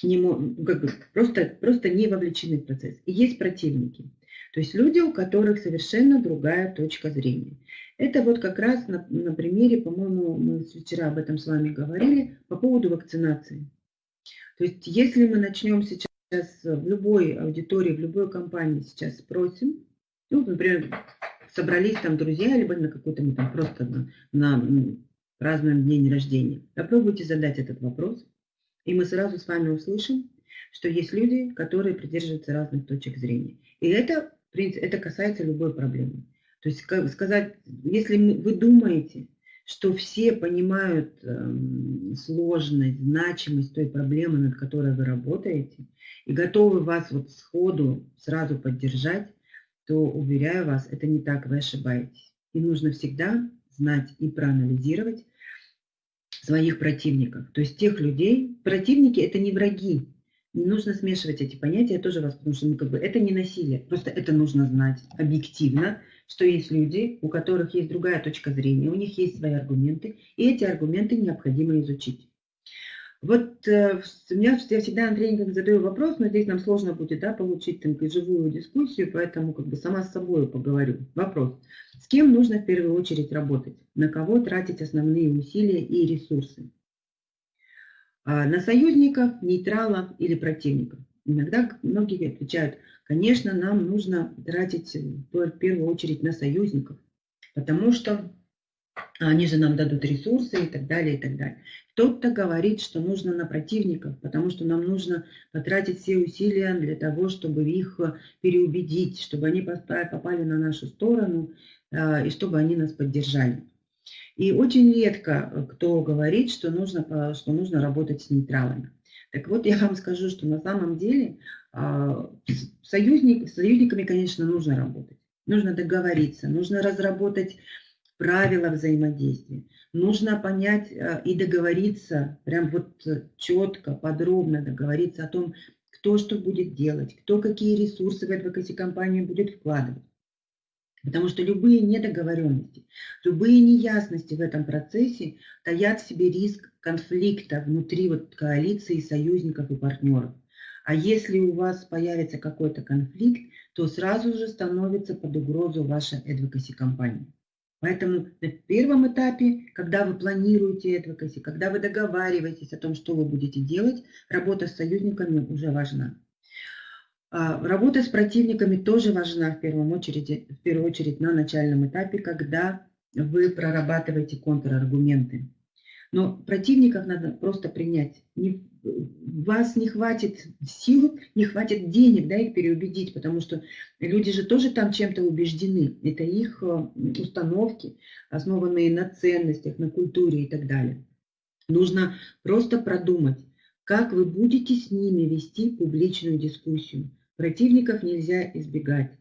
не, как бы, просто, просто не вовлечены в процесс. И есть противники. То есть люди, у которых совершенно другая точка зрения. Это вот как раз на, на примере, по-моему, мы вчера об этом с вами говорили, по поводу вакцинации. То есть если мы начнем сейчас в любой аудитории, в любой компании сейчас спросим, ну, например, собрались там друзья, либо на какой-то, мы там просто на, на празднуем день рождения, попробуйте задать этот вопрос – и мы сразу с вами услышим, что есть люди, которые придерживаются разных точек зрения. И это, в принципе, это касается любой проблемы. То есть сказать, если вы думаете, что все понимают э, сложность, значимость той проблемы, над которой вы работаете, и готовы вас вот сходу сразу поддержать, то, уверяю вас, это не так, вы ошибаетесь. И нужно всегда знать и проанализировать, своих противников. То есть тех людей, противники это не враги. Не нужно смешивать эти понятия, я тоже вас, потому что ну, как бы, это не насилие. Просто это нужно знать объективно, что есть люди, у которых есть другая точка зрения, у них есть свои аргументы, и эти аргументы необходимо изучить. Вот э, у меня, я всегда на тренингах задаю вопрос, но здесь нам сложно будет да, получить там, живую дискуссию, поэтому как бы сама с собой поговорю. Вопрос. С кем нужно в первую очередь работать? На кого тратить основные усилия и ресурсы? А на союзников, нейтралов или противников? Иногда многие отвечают, конечно, нам нужно тратить в первую очередь на союзников, потому что они же нам дадут ресурсы и так далее, и так далее. Кто-то говорит, что нужно на противников, потому что нам нужно потратить все усилия для того, чтобы их переубедить, чтобы они попали на нашу сторону а, и чтобы они нас поддержали. И очень редко кто говорит, что нужно, что нужно работать с нейтралами. Так вот, я вам скажу, что на самом деле а, союзник, с союзниками, конечно, нужно работать. Нужно договориться, нужно разработать правила взаимодействия. Нужно понять э, и договориться, прям вот четко, подробно договориться о том, кто что будет делать, кто какие ресурсы в advocacy компанию будет вкладывать. Потому что любые недоговоренности, любые неясности в этом процессе таят в себе риск конфликта внутри вот коалиции союзников и партнеров. А если у вас появится какой-то конфликт, то сразу же становится под угрозу ваша advocacy компания. Поэтому на первом этапе, когда вы планируете advocacy, когда вы договариваетесь о том, что вы будете делать, работа с союзниками уже важна. А, работа с противниками тоже важна в первую очередь, в первую очередь на начальном этапе, когда вы прорабатываете контраргументы. Но противников надо просто принять. Не, вас не хватит сил, не хватит денег, да, их переубедить, потому что люди же тоже там чем-то убеждены. Это их э, установки, основанные на ценностях, на культуре и так далее. Нужно просто продумать, как вы будете с ними вести публичную дискуссию. Противников нельзя избегать.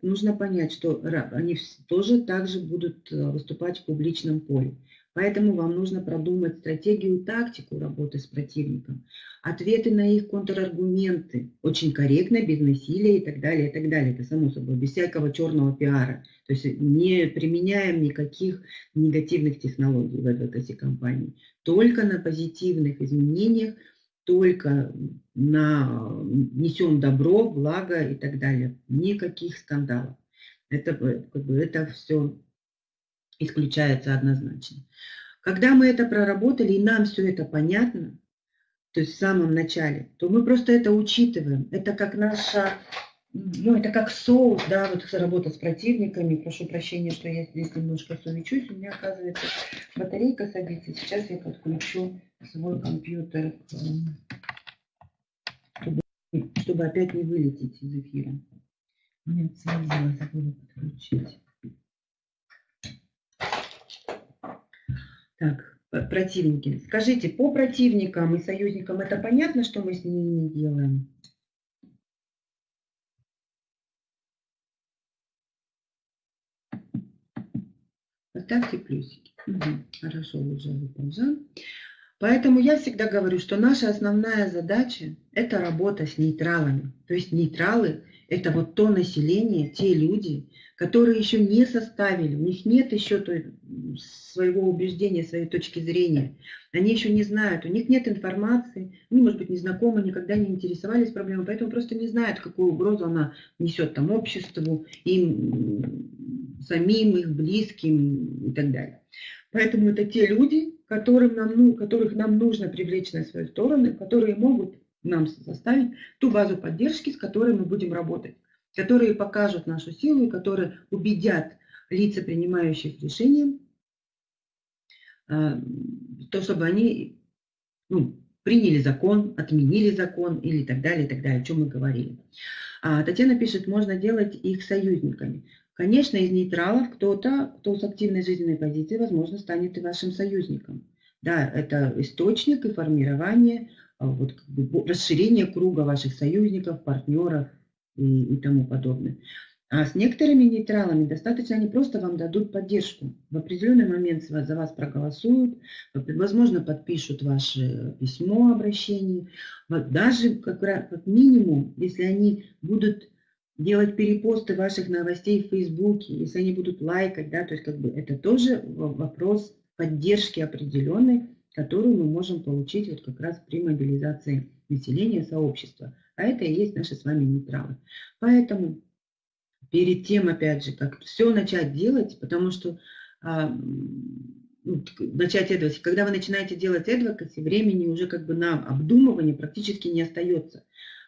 Нужно понять, что они тоже также будут э, выступать в публичном поле. Поэтому вам нужно продумать стратегию тактику работы с противником, ответы на их контраргументы, очень корректно, без насилия и так далее, и так далее. Это само собой, без всякого черного пиара. То есть не применяем никаких негативных технологий в этой компании. Только на позитивных изменениях, только на несем добро, благо и так далее. Никаких скандалов. Это, как бы, это все исключается однозначно. Когда мы это проработали, и нам все это понятно, то есть в самом начале, то мы просто это учитываем. Это как наша, ну, это как соус, да, вот работа с противниками. Прошу прощения, что я здесь немножко сумечусь. У меня, оказывается, батарейка садится. Сейчас я подключу свой компьютер, чтобы, чтобы опять не вылететь из эфира. Меня целый забыла подключить. Так, противники. Скажите, по противникам и союзникам это понятно, что мы с ними не делаем? Поставьте плюсики. Угу. Хорошо, уже выползан. Поэтому я всегда говорю, что наша основная задача – это работа с нейтралами. То есть нейтралы – это вот то население, те люди, которые еще не составили, у них нет еще той, своего убеждения, своей точки зрения. Они еще не знают, у них нет информации, они, может быть, не знакомы, никогда не интересовались проблемой, поэтому просто не знают, какую угрозу она несет там обществу, им самим, их близким и так далее. Поэтому это те люди, которым нам, ну, которых нам нужно привлечь на свою сторону, которые могут нам составить ту базу поддержки, с которой мы будем работать которые покажут нашу силу и которые убедят лица, принимающих решения, а, то, чтобы они ну, приняли закон, отменили закон или так далее, и так далее, о чем мы говорили. А Татьяна пишет, можно делать их союзниками. Конечно, из нейтралов кто-то, кто с активной жизненной позицией, возможно, станет и вашим союзником. Да, это источник и формирование, а, вот, как бы, расширение круга ваших союзников, партнеров, и, и тому подобное. А с некоторыми нейтралами достаточно, они просто вам дадут поддержку. В определенный момент за вас проголосуют, возможно, подпишут ваше письмо обращение. Даже как, как минимум, если они будут делать перепосты ваших новостей в Фейсбуке, если они будут лайкать, да, то есть как бы это тоже вопрос поддержки определенной, которую мы можем получить вот как раз при мобилизации населения, сообщества. А это и есть наши с вами нейтралы. Поэтому перед тем, опять же, как все начать делать, потому что а, ну, начать advocacy, когда вы начинаете делать advocacy, времени уже как бы на обдумывание практически не остается.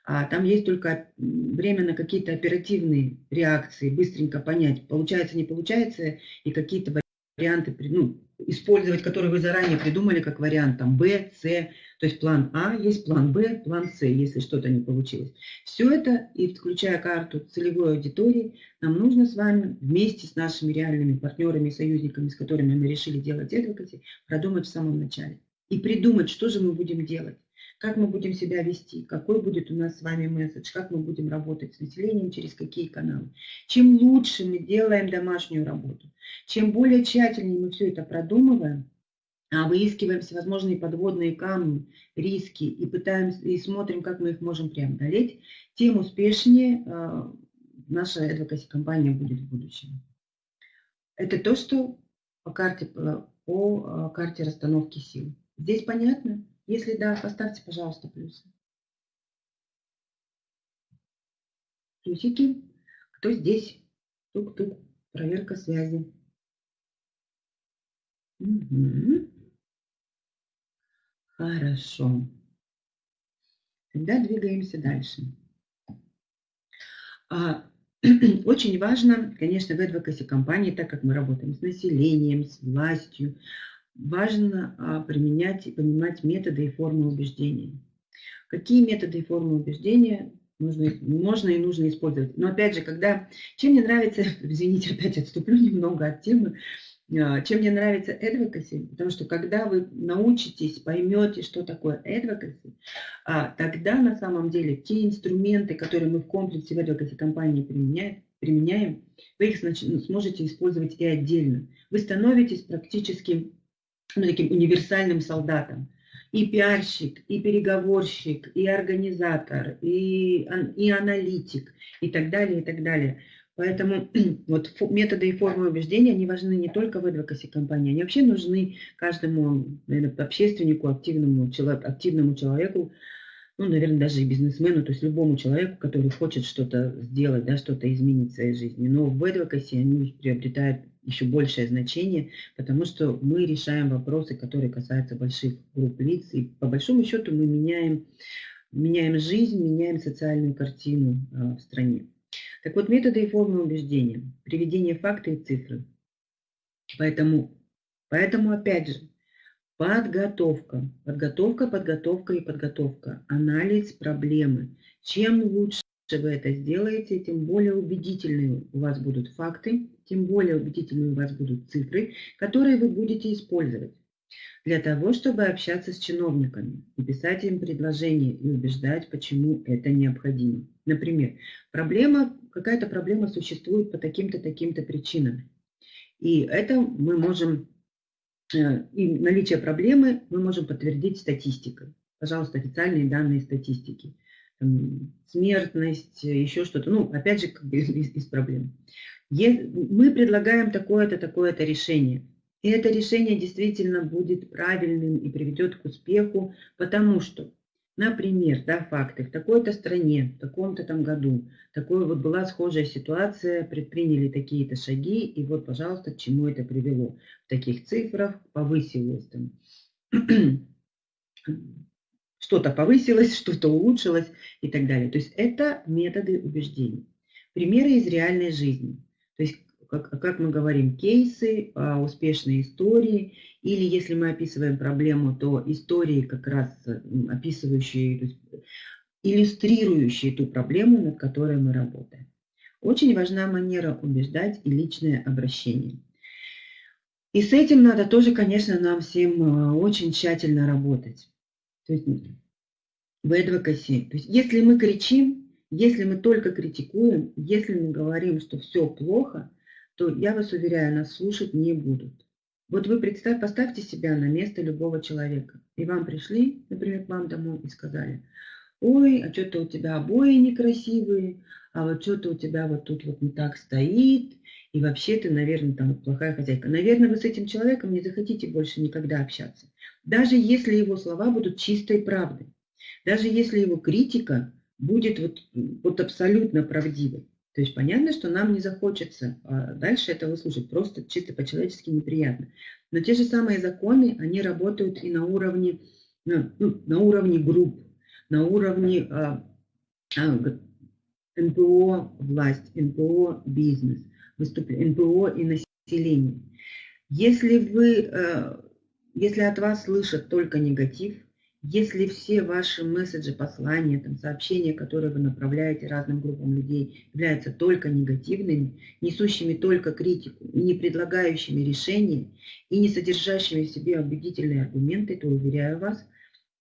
А там есть только время на какие-то оперативные реакции, быстренько понять, получается, не получается, и какие-то варианты, ну, использовать, которые вы заранее придумали как вариант, там, Б, С, то есть план А, есть план Б, план С, если что-то не получилось. Все это, и включая карту целевой аудитории, нам нужно с вами вместе с нашими реальными партнерами и союзниками, с которыми мы решили делать advocacy, продумать в самом начале. И придумать, что же мы будем делать как мы будем себя вести, какой будет у нас с вами месседж, как мы будем работать с населением, через какие каналы. Чем лучше мы делаем домашнюю работу, чем более тщательнее мы все это продумываем, а выискиваем всевозможные подводные камни, риски и пытаемся и смотрим, как мы их можем преодолеть, тем успешнее э, наша advocacy компания будет в будущем. Это то, что по карте, по, по карте расстановки сил. Здесь понятно? Если да, поставьте, пожалуйста, плюсы. Плюсики. Кто здесь? Тук-тук. Проверка связи. Угу. Хорошо. Тогда двигаемся дальше. А, очень важно, конечно, в advocacy компании, так как мы работаем с населением, с властью, важно а, применять и понимать методы и формы убеждения. Какие методы и формы убеждения нужно, можно и нужно использовать. Но опять же, когда... Чем мне нравится, извините, опять отступлю немного от темы, а, чем мне нравится advocacy, потому что когда вы научитесь, поймете, что такое advocacy, а, тогда на самом деле те инструменты, которые мы в комплексе в advocacy компании применяем, применяем, вы их сможете использовать и отдельно. Вы становитесь практически ну, таким универсальным солдатом. И пиарщик, и переговорщик, и организатор, и, и аналитик, и так далее, и так далее. Поэтому вот методы и формы убеждения, они важны не только в advocacy компании, они вообще нужны каждому наверное, общественнику, активному, активному человеку, ну, наверное, даже и бизнесмену, то есть любому человеку, который хочет что-то сделать, да, что-то изменить в своей жизни. Но в advocacy они приобретают еще большее значение, потому что мы решаем вопросы, которые касаются больших групп лиц, и по большому счету мы меняем, меняем жизнь, меняем социальную картину а, в стране. Так вот, методы и формы убеждения, приведение факта и цифры. Поэтому, поэтому опять же, подготовка, подготовка, подготовка и подготовка, анализ проблемы. Чем лучше вы это сделаете, тем более убедительные у вас будут факты, тем более убедительные у вас будут цифры, которые вы будете использовать. для того, чтобы общаться с чиновниками и писать им предложения и убеждать, почему это необходимо. Например, проблема, какая-то проблема существует по таким-то, таким-то причинам. И это мы можем, э, и наличие проблемы мы можем подтвердить статистикой. Пожалуйста, официальные данные статистики. Смертность, еще что-то. Ну, опять же, из, из проблем. Мы предлагаем такое-то, такое-то решение. И это решение действительно будет правильным и приведет к успеху, потому что, например, да, факты, в такой-то стране, в таком-то там году, такой вот была схожая ситуация, предприняли такие-то шаги, и вот, пожалуйста, к чему это привело. В таких цифрах повысилось там что-то повысилось, что-то улучшилось и так далее. То есть это методы убеждений. Примеры из реальной жизни. То есть как, как мы говорим, кейсы, а, успешные истории, или если мы описываем проблему, то истории как раз описывающие, иллюстрирующие ту проблему, над которой мы работаем. Очень важна манера убеждать и личное обращение. И с этим надо тоже, конечно, нам всем а, очень тщательно работать. То есть в advocacy. То есть если мы кричим, если мы только критикуем, если мы говорим, что все плохо, то я вас уверяю, нас слушать не будут. Вот вы представь, поставьте себя на место любого человека. И вам пришли, например, к вам домой и сказали, ой, а что-то у тебя обои некрасивые, а вот что-то у тебя вот тут вот не так стоит, и вообще ты, наверное, там плохая хозяйка. Наверное, вы с этим человеком не захотите больше никогда общаться. Даже если его слова будут чистой правдой. Даже если его критика будет вот, вот абсолютно правдивой. То есть понятно, что нам не захочется а дальше этого слушать, просто чисто по-человечески неприятно. Но те же самые законы, они работают и на уровне, ну, ну на уровне групп, на уровне а, а, НПО власть, НПО бизнес, выступ... НПО и население. Если вы, э, если от вас слышат только негатив, если все ваши месседжи, послания, там, сообщения, которые вы направляете разным группам людей, являются только негативными, несущими только критику, не предлагающими решения, и не содержащими в себе убедительные аргументы, то, уверяю вас,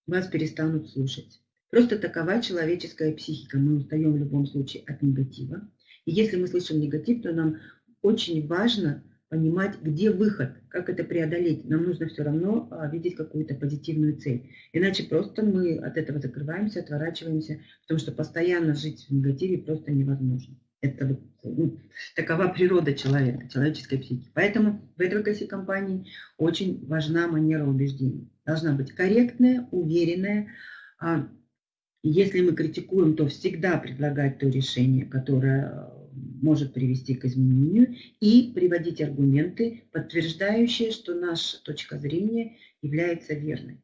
вас перестанут слушать. Просто такова человеческая психика. Мы устаем в любом случае от негатива. И если мы слышим негатив, то нам очень важно понимать, где выход, как это преодолеть. Нам нужно все равно а, видеть какую-то позитивную цель. Иначе просто мы от этого закрываемся, отворачиваемся, потому что постоянно жить в негативе просто невозможно. Это вот, ну, такова природа человека, человеческой психики. Поэтому в advocacy компании очень важна манера убеждений. Должна быть корректная, уверенная. А если мы критикуем, то всегда предлагать то решение, которое может привести к изменению и приводить аргументы, подтверждающие, что наша точка зрения является верной.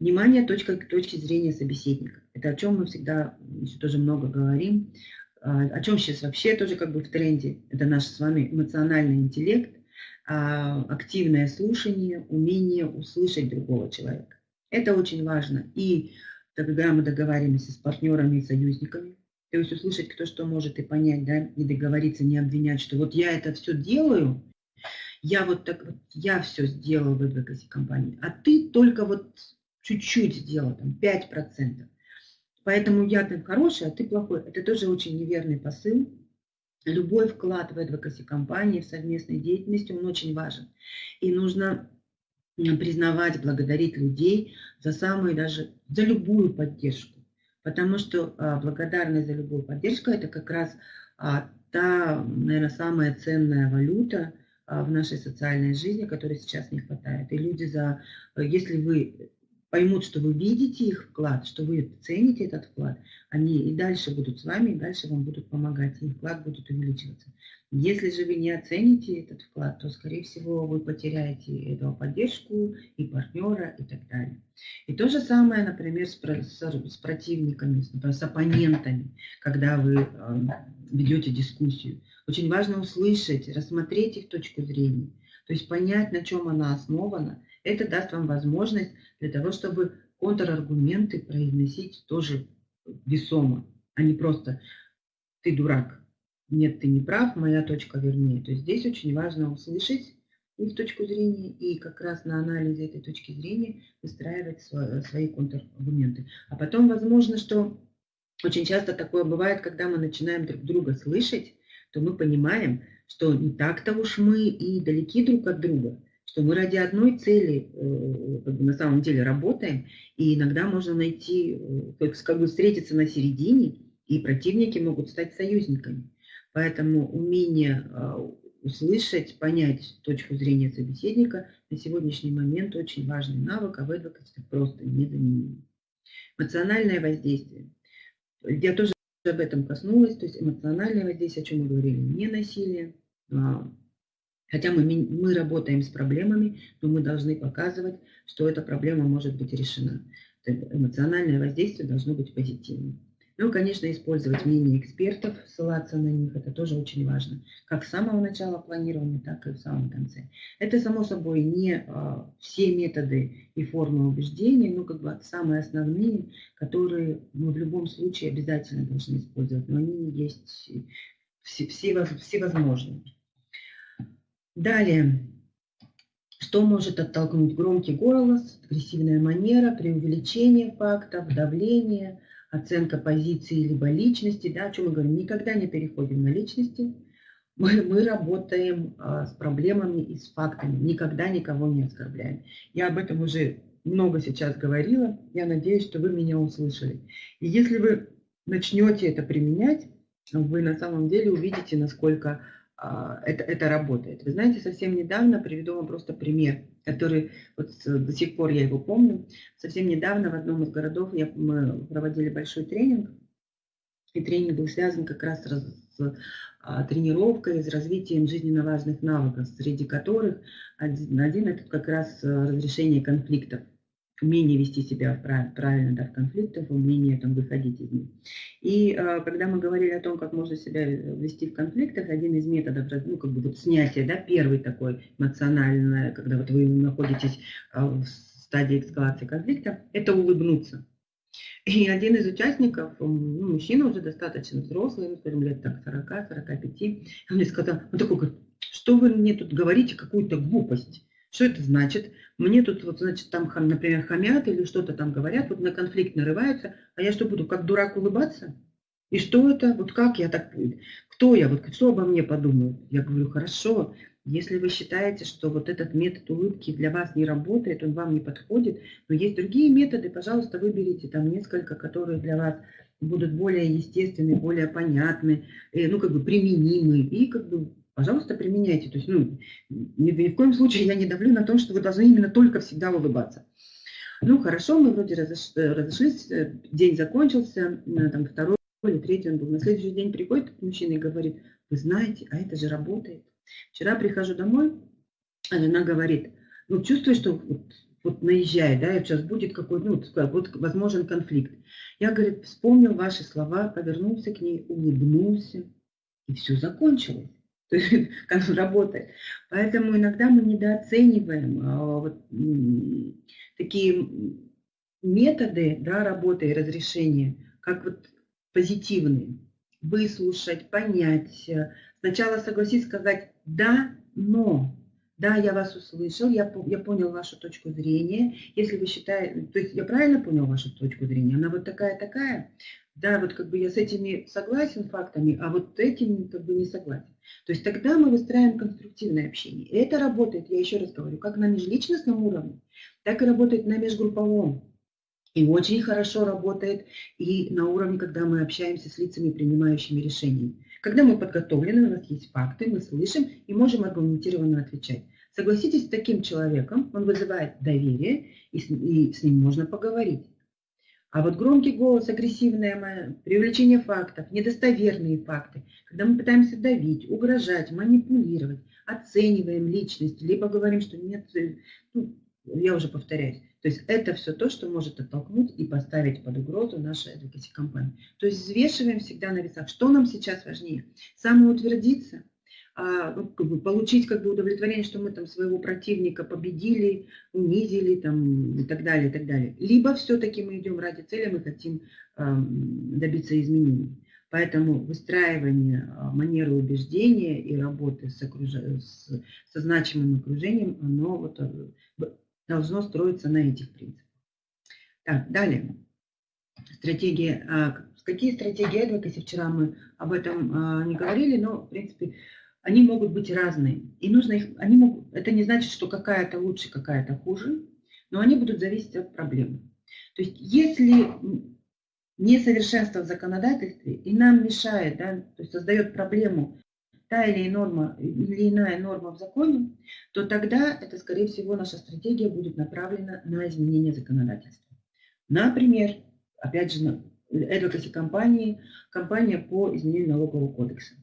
Внимание точка, точки зрения собеседника. Это о чем мы всегда еще тоже много говорим. А, о чем сейчас вообще тоже как бы в тренде. Это наш с вами эмоциональный интеллект, а, активное слушание, умение услышать другого человека. Это очень важно. И когда мы договариваемся с партнерами и союзниками, то есть услышать, кто что может и понять, да, и договориться, не обвинять, что вот я это все делаю, я вот так вот, я все сделала в advocacy компании, а ты только вот чуть-чуть сделал, там, 5%. Поэтому я там хороший, а ты плохой. Это тоже очень неверный посыл. Любой вклад в advocacy компании, в совместной деятельности, он очень важен. И нужно признавать, благодарить людей за самую даже, за любую поддержку. Потому что а, благодарность за любую поддержку – это как раз а, та, наверное, самая ценная валюта а, в нашей социальной жизни, которой сейчас не хватает. И люди, за, если вы поймут, что вы видите их вклад, что вы цените этот вклад, они и дальше будут с вами, и дальше вам будут помогать, и вклад будет увеличиваться. Если же вы не оцените этот вклад, то, скорее всего, вы потеряете эту поддержку и партнера и так далее. И то же самое, например, с, с, противниками, с оппонентами, когда вы э, ведете дискуссию. Очень важно услышать, рассмотреть их точку зрения, то есть понять, на чем она основана. Это даст вам возможность для того, чтобы контраргументы произносить тоже весомо, а не просто «ты дурак», нет, ты не прав, моя точка вернее. То есть здесь очень важно услышать, их точку зрения и как раз на анализе этой точки зрения выстраивать свои контраргументы. А потом, возможно, что очень часто такое бывает, когда мы начинаем друг друга слышать, то мы понимаем, что не так-то уж мы и далеки друг от друга, что мы ради одной цели э, как бы, на самом деле работаем, и иногда можно найти, э, как, бы встретиться на середине, и противники могут стать союзниками. Поэтому умение а, услышать, понять точку зрения собеседника на сегодняшний момент очень важный навык, а в адвокате просто незаменимый. Эмоциональное воздействие. Я тоже об этом коснулась, то есть эмоциональное воздействие, о чем мы говорили, не насилие. Хотя мы, мы работаем с проблемами, но мы должны показывать, что эта проблема может быть решена. Эмоциональное воздействие должно быть позитивным. Ну, конечно, использовать мнение экспертов, ссылаться на них, это тоже очень важно. Как с самого начала планирования, так и в самом конце. Это, само собой, не а, все методы и формы убеждения, но как бы самые основные, которые мы в любом случае обязательно должны использовать. Но они есть все, все, всевозможные. Далее. Что может оттолкнуть громкий голос, агрессивная манера, преувеличение фактов, давление – оценка позиции либо личности, да, о чем мы говорим, никогда не переходим на личности, мы, мы работаем а, с проблемами и с фактами, никогда никого не оскорбляем. Я об этом уже много сейчас говорила, я надеюсь, что вы меня услышали. И если вы начнете это применять, вы на самом деле увидите, насколько это, это работает. Вы знаете, совсем недавно, приведу вам просто пример, который вот до сих пор я его помню. Совсем недавно в одном из городов я, мы проводили большой тренинг, и тренинг был связан как раз с а, тренировкой, с развитием жизненно важных навыков, среди которых один, один это как раз разрешение конфликтов умение вести себя правильно да, в конфликтах, умение там, выходить из них. И э, когда мы говорили о том, как можно себя вести в конфликтах, один из методов ну, как бы вот снятия, да, первый такой эмоциональный, когда вот вы находитесь э, в стадии эскалации конфликта, это улыбнуться. И один из участников, ну, мужчина уже достаточно взрослый, ну, скажем, лет так 40-45, он мне сказал, он такой говорит, что вы мне тут говорите, какую-то глупость. Что это значит? Мне тут, вот, значит, там, например, хамят или что-то там говорят, вот на конфликт нарываются, а я что буду, как дурак улыбаться? И что это? Вот как я так... Кто я? Вот что обо мне подумают? Я говорю, хорошо, если вы считаете, что вот этот метод улыбки для вас не работает, он вам не подходит, но есть другие методы, пожалуйста, выберите там несколько, которые для вас будут более естественны, более понятны, э, ну, как бы применимы, и как бы пожалуйста, применяйте. То есть, ну, ни, ни в коем случае я не давлю на том, что вы должны именно только всегда улыбаться. Ну, хорошо, мы вроде разошлись, э, день закончился, э, там второй или третий он был. На следующий день приходит мужчина и говорит, вы знаете, а это же работает. Вчера прихожу домой, а жена говорит, ну, чувствую, что вот, вот наезжает, да, сейчас будет какой-то, ну, вот возможен конфликт. Я, говорит, вспомнил ваши слова, повернулся к ней, улыбнулся, и все закончилось. Как он. Поэтому иногда мы недооцениваем а, вот, такие методы да, работы и разрешения, как вот позитивные. Выслушать, понять. Сначала согласиться, сказать «да, но». Да, я вас услышал, я, я понял вашу точку зрения. Если вы считаете, то есть я правильно понял вашу точку зрения, она вот такая-такая, да, вот как бы я с этими согласен фактами, а вот этим как бы не согласен. То есть тогда мы выстраиваем конструктивное общение. И это работает, я еще раз говорю, как на межличностном уровне, так и работает на межгрупповом. И очень хорошо работает и на уровне, когда мы общаемся с лицами, принимающими решения. Когда мы подготовлены, у нас есть факты, мы слышим и можем аргументированно отвечать. Согласитесь с таким человеком, он вызывает доверие, и с, и с ним можно поговорить. А вот громкий голос, агрессивное привлечение фактов, недостоверные факты, когда мы пытаемся давить, угрожать, манипулировать, оцениваем личность, либо говорим, что нет, э, ну, я уже повторяюсь. То есть это все то, что может оттолкнуть и поставить под угрозу наши advocacy компании. То есть взвешиваем всегда на весах, что нам сейчас важнее. Самоутвердиться – как бы получить как бы удовлетворение, что мы там своего противника победили, унизили там, и так далее, и так далее. Либо все-таки мы идем ради цели, мы хотим э, добиться изменений. Поэтому выстраивание а, манеры убеждения и работы с, окруж... с... со значимым окружением, оно вот э, должно строиться на этих принципах. Так, далее. Стратегия. А, какие стратегии адвокаси? Вчера мы об этом а, не говорили, но, в принципе, они могут быть разные. И нужно их, они могут, это не значит, что какая-то лучше, какая-то хуже, но они будут зависеть от проблемы. То есть если несовершенство в законодательстве и нам мешает, да, то есть создает проблему та или, норма, или иная норма в законе, то тогда это, скорее всего, наша стратегия будет направлена на изменение законодательства. Например, опять же, advocacy компании, компания по изменению налогового кодекса.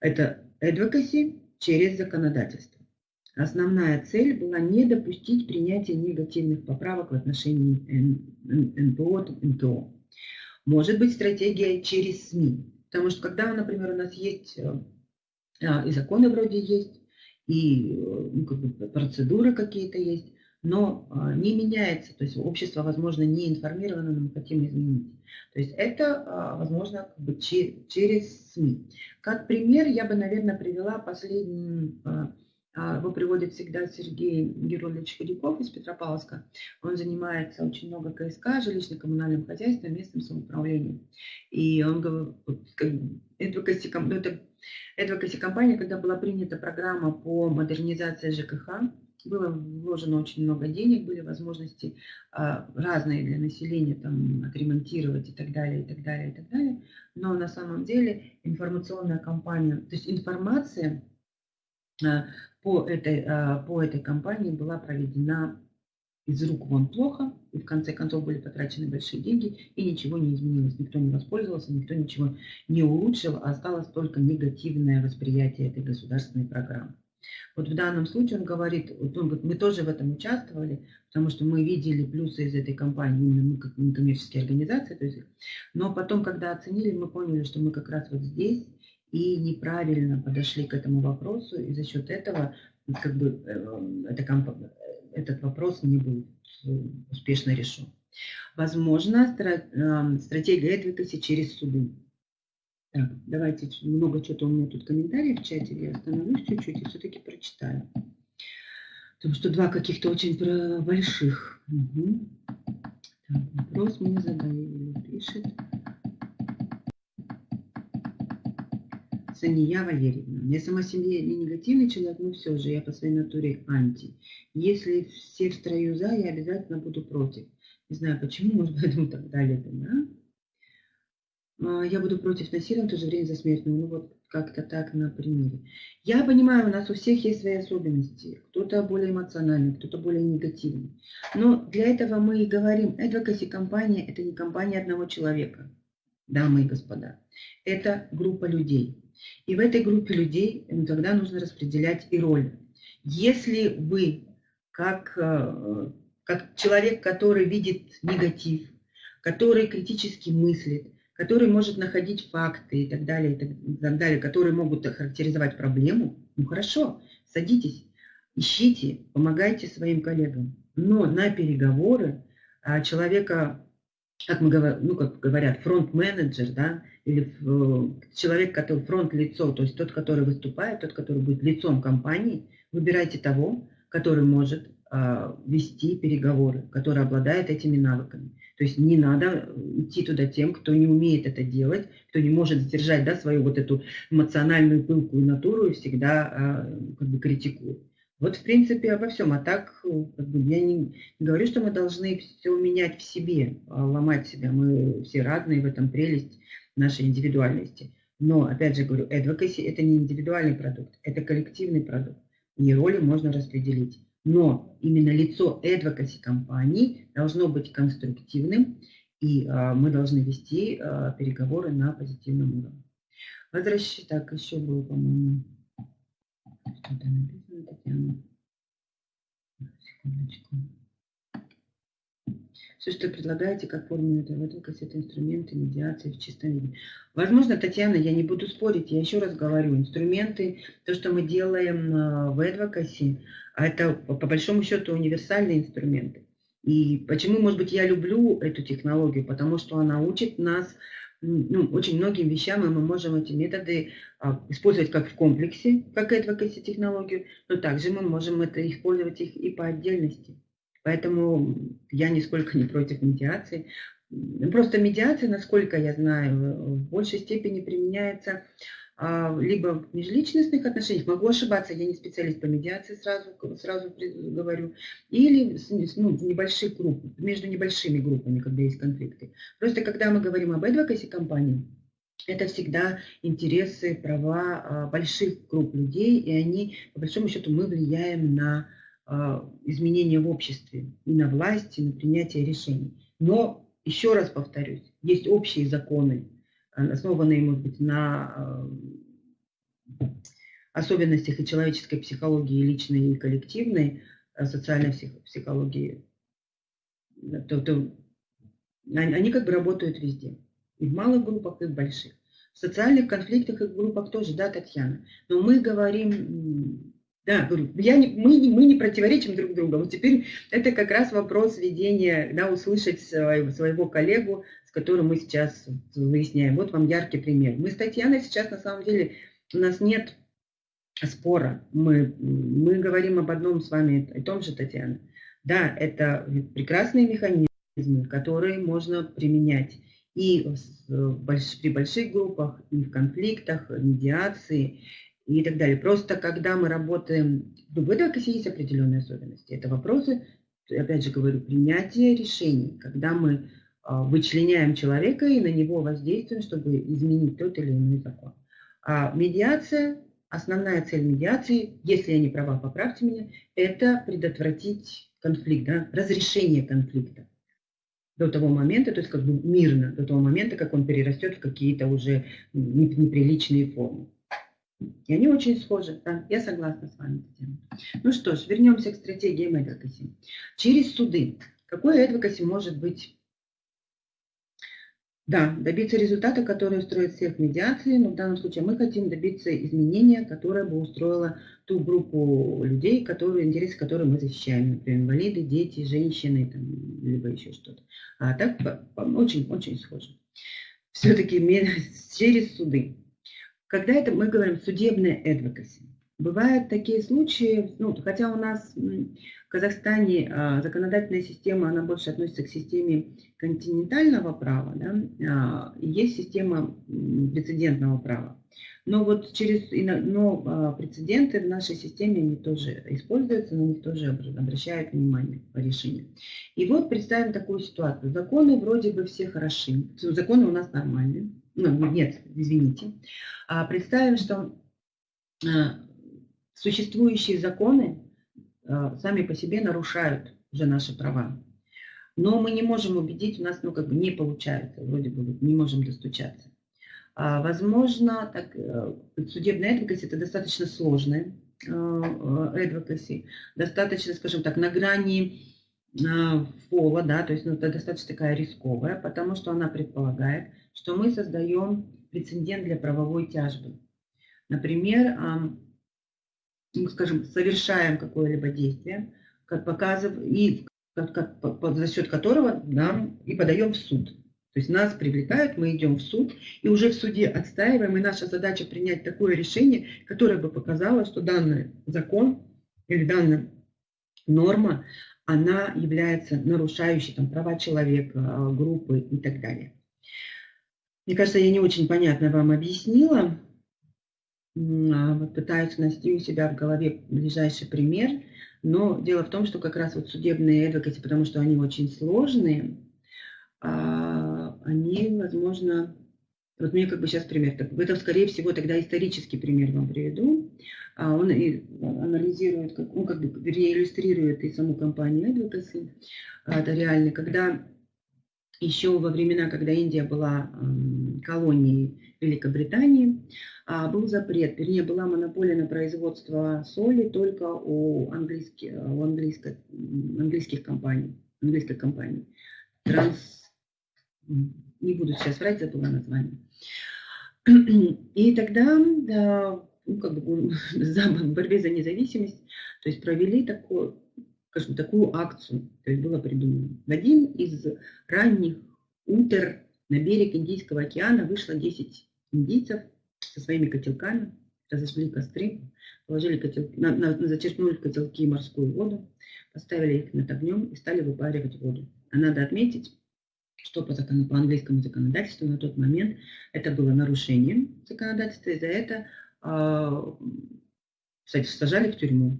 Это advocacy через законодательство. Основная цель была не допустить принятия негативных поправок в отношении НПО, НТО. Может быть стратегия через СМИ. Потому что когда, например, у нас есть э, а, и законы вроде есть, и э, ну, как бы процедуры какие-то есть, но а, не меняется, то есть общество, возможно, не информировано, но мы хотим изменить. То есть это а, возможно как бы через СМИ. Как пример я бы, наверное, привела последний, а, его приводит всегда Сергей Герольевич Ходяков из Петропавловска. Он занимается очень много КСК, жилищно-коммунальным хозяйством, местным самоуправлением. И он говорит, advocacy, ну, это advocacy компания, когда была принята программа по модернизации ЖКХ, было вложено очень много денег, были возможности а, разные для населения там отремонтировать и так далее, и так далее, и так далее. Но на самом деле информационная кампания, то есть информация а, по этой, а, по этой кампании была проведена из рук вон плохо, и в конце концов были потрачены большие деньги, и ничего не изменилось. Никто не воспользовался, никто ничего не улучшил, а осталось только негативное восприятие этой государственной программы. Вот в данном случае он говорит, он говорит, мы тоже в этом участвовали, потому что мы видели плюсы из этой компании, именно мы как некоммерческие организации, то есть, но потом, когда оценили, мы поняли, что мы как раз вот здесь и неправильно подошли к этому вопросу, и за счет этого как бы, э, эта этот вопрос не был успешно решен. Возможно, э, стратегия advocacy через суды. Так, давайте, много что-то у меня тут комментариев в чате, я остановлюсь чуть-чуть и все-таки прочитаю. Потому что два каких-то очень больших. Угу. Так, вопрос мне задали, пишет. Сания Валерьевна. Я сама себе не негативный человек, но все же я по своей натуре анти. Если все в строю за, я обязательно буду против. Не знаю почему, может быть, поэтому так далее. Да? А, я буду против насилия, в то же время за смертную. Ну вот как-то так на примере. Я понимаю, у нас у всех есть свои особенности. Кто-то более эмоциональный, кто-то более негативный. Но для этого мы и говорим, advocacy компания – это не компания одного человека, дамы и господа. Это группа людей. И в этой группе людей ну, тогда нужно распределять и роли. Если вы, как, э, как человек, который видит негатив, который критически мыслит, который может находить факты и так далее, и так далее, которые могут характеризовать проблему, ну хорошо, садитесь, ищите, помогайте своим коллегам. Но на переговоры а, человека, как мы говорим, ну, как говорят, фронт-менеджер, да, или человек, который фронт-лицо, то есть тот, который выступает, тот, который будет лицом компании, выбирайте того, который может вести переговоры, который обладает этими навыками. То есть не надо идти туда тем, кто не умеет это делать, кто не может сдержать да, свою вот эту эмоциональную пылкую натуру и всегда а, как бы критикует. Вот, в принципе, обо всем. А так, как бы, я не, не говорю, что мы должны все менять в себе, а ломать себя. Мы все разные, в этом прелесть нашей индивидуальности. Но, опять же говорю, advocacy – это не индивидуальный продукт, это коллективный продукт. И роли можно распределить. Но именно лицо advocacy компании должно быть конструктивным, и а, мы должны вести а, переговоры на позитивном уровне. Возвращаюсь, так, еще было, по-моему, что-то написано, Татьяна. Секундочку. Все, что предлагаете, как формулу advocacy, это инструменты медиации в чистом виде. Возможно, Татьяна, я не буду спорить, я еще раз говорю, инструменты, то, что мы делаем а, в advocacy, а это по большому счету универсальные инструменты. И почему, может быть, я люблю эту технологию? Потому что она учит нас ну, очень многим вещам мы можем эти методы а, использовать как в комплексе, как advocacy технологию, но также мы можем это использовать их и по отдельности. Поэтому я нисколько не против медиации. Просто медиация, насколько я знаю, в большей степени применяется либо в межличностных отношениях, могу ошибаться, я не специалист по медиации, сразу, сразу говорю, или ну, небольших группах, между небольшими группами, когда есть конфликты. Просто когда мы говорим об advocacy компании, это всегда интересы, права а, больших групп людей, и они, по большому счету, мы влияем на а, изменения в обществе, и на власть, и на принятие решений. Но, еще раз повторюсь, есть общие законы, основанные, может быть, на э, особенностях и человеческой психологии, и личной, и коллективной, э, социальной психологии, то, то они как бы работают везде. И в малых группах, и в больших. В социальных конфликтах и в группах тоже, да, Татьяна. Но мы говорим да, я не, мы, мы не противоречим друг другу. Вот теперь это как раз вопрос ведения, да, услышать своего, своего коллегу, с которым мы сейчас выясняем. Вот вам яркий пример. Мы с Татьяной сейчас, на самом деле, у нас нет спора. Мы, мы говорим об одном с вами, о том же, Татьяна. Да, это прекрасные механизмы, которые можно применять и при больших группах, и в конфликтах, медиации, и так далее. Просто когда мы работаем, ну, в адвокасе есть определенные особенности. Это вопросы, опять же говорю, принятия решений, когда мы вычленяем человека и на него воздействуем, чтобы изменить тот или иной закон. А медиация, основная цель медиации, если я не права, поправьте меня, это предотвратить конфликт, да, разрешение конфликта до того момента, то есть как бы мирно, до того момента, как он перерастет в какие-то уже неприличные формы. И они очень схожи, да, я согласна с вами. Ну что ж, вернемся к стратегиям advocacy. Через суды. Какой advocacy может быть? Да, добиться результата, который устроит всех медиации, но в данном случае мы хотим добиться изменения, которое бы устроило ту группу людей, которые, интересы которые мы защищаем, например, инвалиды, дети, женщины, там, либо еще что-то. А так очень-очень схоже. Все-таки через суды. Когда это мы говорим судебная advocacy, бывают такие случаи, ну, хотя у нас в Казахстане а, законодательная система, она больше относится к системе континентального права, да, а, есть система прецедентного права. Но вот через, но а, прецеденты в нашей системе, они тоже используются, на них тоже обращают внимание по решению. И вот представим такую ситуацию. Законы вроде бы все хороши, законы у нас нормальные, ну, нет, извините, представим, что существующие законы а, сами по себе нарушают уже наши права. Но мы не можем убедить, у нас ну, как бы не получается, вроде бы не можем достучаться. А, возможно, так, э, судебная advocacy – это достаточно сложная advocacy, достаточно, скажем так, на грани пола, да, то есть ну, это достаточно такая рисковая, потому что она предполагает, что мы создаем прецедент для правовой тяжбы. Например, ну, скажем, совершаем какое-либо действие, как показываем, и как, как, за счет которого нам и подаем в суд. То есть нас привлекают, мы идем в суд, и уже в суде отстаиваем, и наша задача принять такое решение, которое бы показало, что данный закон или данная норма, она является нарушающей там, права человека, группы и так далее. Мне кажется, я не очень понятно вам объяснила. А, пытаюсь найти у себя в голове ближайший пример. Но дело в том, что как раз вот судебные адвокаты, потому что они очень сложные, а, они, возможно, вот мне как бы сейчас пример. Это, скорее всего, тогда исторический пример вам приведу. А, он анализирует, ну, как бы, вернее, иллюстрирует и саму компанию Advocacy. Это реально, когда еще во времена, когда Индия была колонией Великобритании, а, был запрет, вернее, была монополия на производство соли только у, английских, у английских, английских компаний, английской компании. Транс, не буду сейчас врать, забыла название. И тогда, да, ну, как бы, в борьбе за независимость, то есть провели такое скажем, такую акцию, то есть было придумано. В один из ранних утр на берег Индийского океана вышло 10 индийцев со своими котелками, разожгли костры, положили котел, на, на, зачерпнули в котелки морскую воду, поставили их над огнем и стали выпаривать воду. А надо отметить, что по, закон, по английскому законодательству на тот момент это было нарушением законодательства, и за это э, сажали в тюрьму.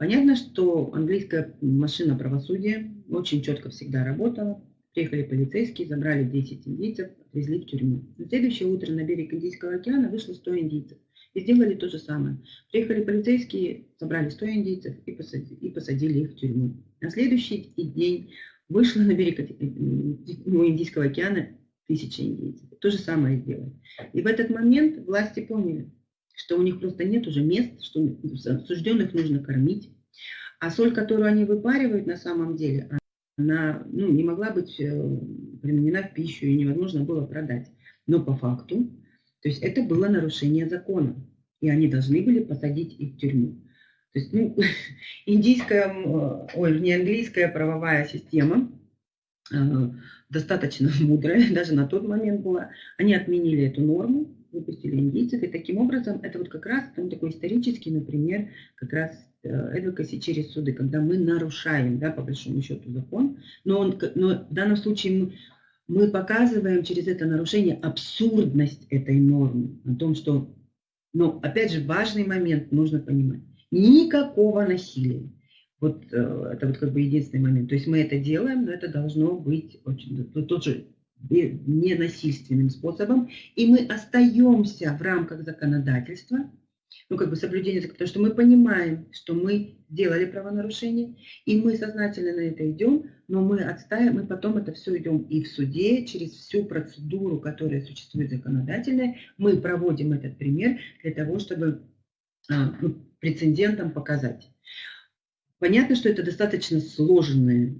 Понятно, что английская машина правосудия очень четко всегда работала. Приехали полицейские, забрали 10 индийцев, отвезли в тюрьму. На следующее утро на берег Индийского океана вышло 100 индийцев. И сделали то же самое. Приехали полицейские, собрали 100 индийцев и посадили, и посадили их в тюрьму. На следующий день вышло на берег ну, Индийского океана тысяча индейцев. То же самое сделали. И в этот момент власти поняли, что у них просто нет уже мест, что осужденных нужно кормить. А соль, которую они выпаривают на самом деле, она ну, не могла быть э, применена в пищу и невозможно было продать. Но по факту то есть это было нарушение закона, и они должны были посадить их в тюрьму. То есть, ну, индийская, ой, не английская правовая система э, достаточно мудрая, даже на тот момент была. Они отменили эту норму, выпустили индийцев, и таким образом это вот как раз там такой исторический, например, как раз advocacy э, через суды, когда мы нарушаем, да, по большому счету, закон, но, он, но в данном случае мы, мы показываем через это нарушение абсурдность этой нормы, о том, что, но опять же, важный момент нужно понимать. Никакого насилия. Вот э, это вот как бы единственный момент. То есть мы это делаем, но это должно быть очень, тот же ненасильственным способом, и мы остаемся в рамках законодательства, ну, как бы соблюдение, потому что мы понимаем, что мы сделали правонарушение, и мы сознательно на это идем, но мы отстаиваем, мы потом это все идем и в суде, через всю процедуру, которая существует законодательная, мы проводим этот пример для того, чтобы а, прецедентам показать. Понятно, что это достаточно сложные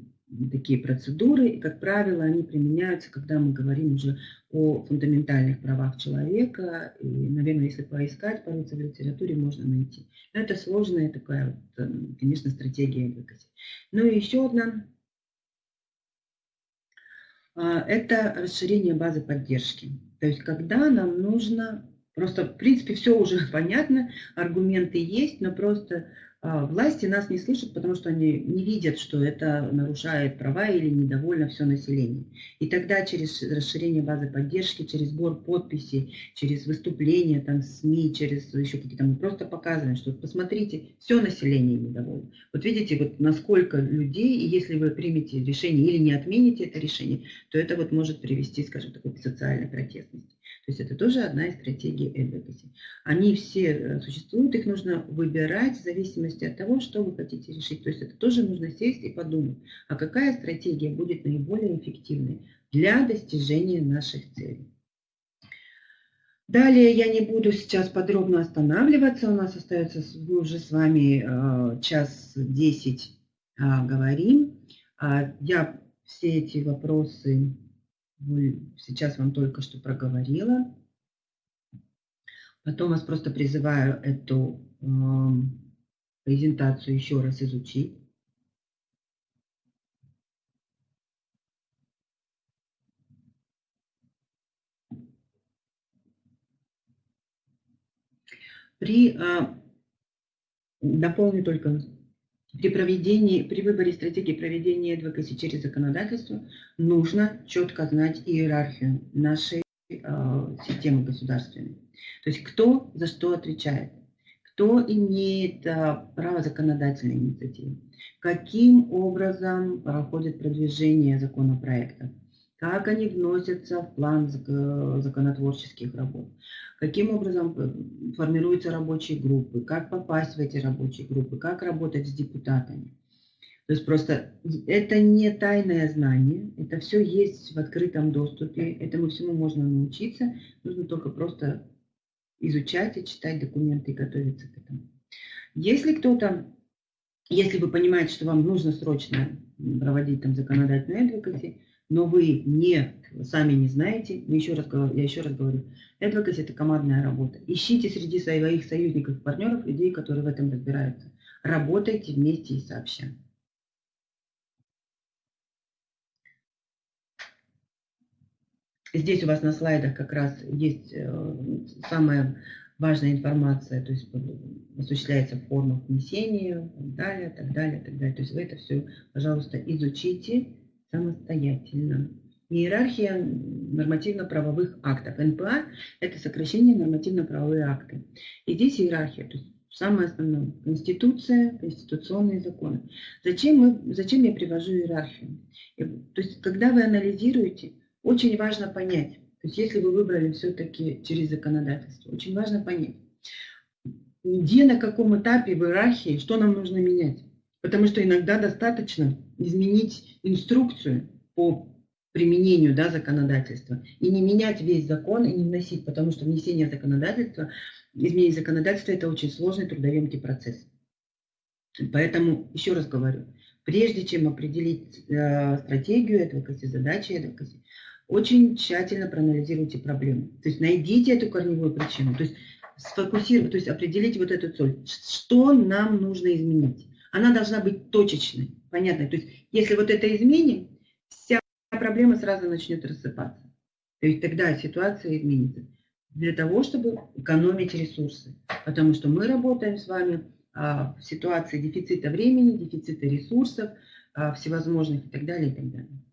такие процедуры, и, как правило, они применяются, когда мы говорим уже о фундаментальных правах человека, и, наверное, если поискать, порыться в литературе, можно найти. Но это сложная такая, вот, эм, конечно, стратегия advocacy. Ну и еще одна а, это расширение базы поддержки. То есть, когда нам нужно, просто, в принципе, все уже понятно, аргументы есть, но просто власти нас не слышат, потому что они не видят, что это нарушает права или недовольно все население. И тогда через расширение базы поддержки, через сбор подписей, через выступления там, СМИ, через еще какие-то, мы просто показываем, что посмотрите, все население недовольно. Вот видите, вот насколько людей, и если вы примете решение или не отмените это решение, то это вот может привести, скажем, такой социальной протестности. То есть это тоже одна из стратегий advocacy. Они все э, существуют, их нужно выбирать в зависимости от того, что вы хотите решить. То есть это тоже нужно сесть и подумать, а какая стратегия будет наиболее эффективной для достижения наших целей. Далее я не буду сейчас подробно останавливаться. У нас остается, мы уже с вами э, час десять а, говорим. А я все эти вопросы сейчас вам только что проговорила. Потом вас просто призываю эту э, презентацию еще раз изучить. При, э, дополню только при, проведении, при выборе стратегии проведения advocacy через законодательство нужно четко знать иерархию нашей э, системы государственной. То есть кто за что отвечает, кто имеет э, право законодательной инициативы, каким образом проходит продвижение законопроекта, как они вносятся в план законотворческих работ, каким образом э, формируются рабочие группы, как попасть в эти рабочие группы, как работать с депутатами. То есть просто это не тайное знание, это все есть в открытом доступе, этому всему можно научиться, нужно только просто изучать и читать документы и готовиться к этому. Если кто-то, если вы понимаете, что вам нужно срочно проводить там законодательную advocacy, но вы не, сами не знаете, еще раз, я еще раз говорю, advocacy – это командная работа. Ищите среди своих союзников и партнеров людей, которые в этом разбираются. Работайте вместе и сообща. Здесь у вас на слайдах как раз есть э, самая важная информация, то есть осуществляется форма внесения, так далее, так далее, так далее. То есть вы это все, пожалуйста, изучите самостоятельно. Иерархия нормативно-правовых актов. НПА – это сокращение нормативно-правовые акты. И здесь иерархия, то есть самое основное – Конституция, конституционные законы. Зачем, мы, зачем я привожу иерархию? То есть когда вы анализируете, очень важно понять, то есть если вы выбрали все-таки через законодательство, очень важно понять, где, на каком этапе в иерархии, что нам нужно менять. Потому что иногда достаточно изменить инструкцию по применению да, законодательства и не менять весь закон и не вносить, потому что внесение законодательства, изменение законодательства – это очень сложный трудоемкий процесс. Поэтому, еще раз говорю, прежде чем определить э, стратегию advocacy, задачи advocacy, очень тщательно проанализируйте проблему. То есть найдите эту корневую причину, то есть сфокусировать, то есть определите вот эту цель. Что нам нужно изменить? Она должна быть точечной, понятной. То есть если вот это изменим, вся проблема сразу начнет рассыпаться. То есть тогда ситуация изменится. Для того, чтобы экономить ресурсы. Потому что мы работаем с вами а, в ситуации дефицита времени, дефицита ресурсов, а, всевозможных и так далее, и так далее.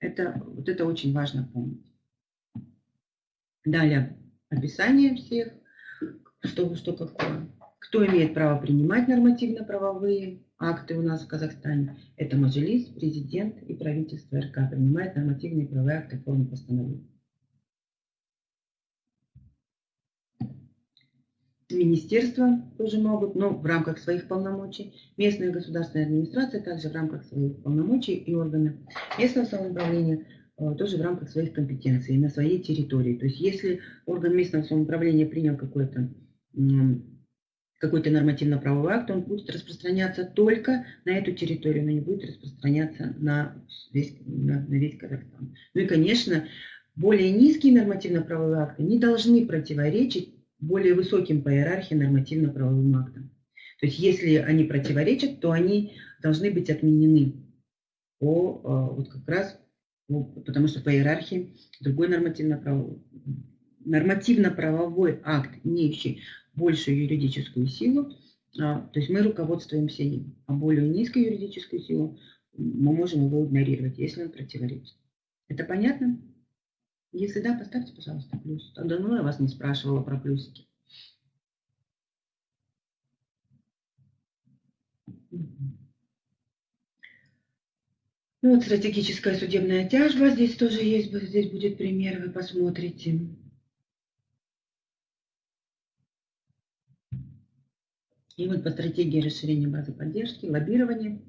Это, вот это очень важно помнить. Далее описание всех, что, что какое. Кто имеет право принимать нормативно-правовые акты у нас в Казахстане? Это Мажилис, президент и правительство РК принимает нормативные правовые акты в форме постановления. Министерства тоже могут, но в рамках своих полномочий. Местная государственная администрация также в рамках своих полномочий и органы местного самоуправления э, тоже в рамках своих компетенций на своей территории. То есть если орган местного самоуправления принял какой-то какой-то нормативно-правовой акт, он будет распространяться только на эту территорию, но не будет распространяться на весь, на, на весь Казахстан. Ну и, конечно, более низкие нормативно-правовые акты не должны противоречить более высоким по иерархии нормативно-правовым актам. То есть если они противоречат, то они должны быть отменены по, а, вот как раз, потому что по иерархии другой нормативно-правовой нормативно-правовой акт, имеющий большую юридическую силу, а, то есть мы руководствуемся им, а более низкую юридическую силу мы можем его игнорировать, если он противоречит. Это понятно? Если да, поставьте, пожалуйста, плюс. А давно я вас не спрашивала про плюсики. Ну, вот стратегическая судебная тяжба, здесь тоже есть, здесь будет пример, вы посмотрите. И вот по стратегии расширения базы поддержки, лоббирование,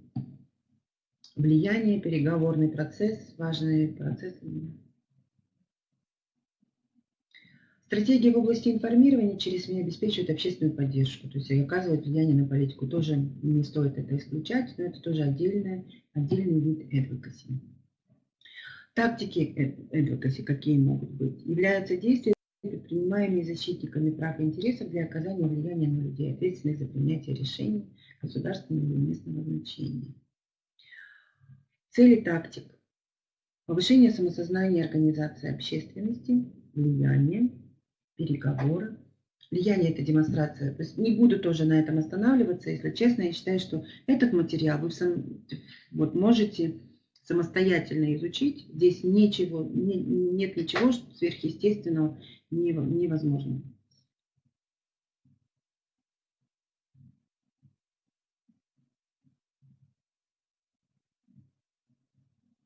влияние, переговорный процесс, важные процессы. Стратегии в области информирования через СМИ обеспечивают общественную поддержку, то есть оказывают влияние на политику. Тоже не стоит это исключать, но это тоже отдельный отдельный вид advocacy. Тактики advocacy какие могут быть? Являются действия, предпринимаемые защитниками прав и интересов для оказания влияния на людей, ответственных за принятие решений государственного или местного значения. Цели тактик. Повышение самосознания организации общественности, влияние, переговоры. Влияние – это демонстрация. То есть не буду тоже на этом останавливаться, если честно. Я считаю, что этот материал вы сам, вот, можете самостоятельно изучить. Здесь ничего, не, нет ничего сверхъестественного невозможно.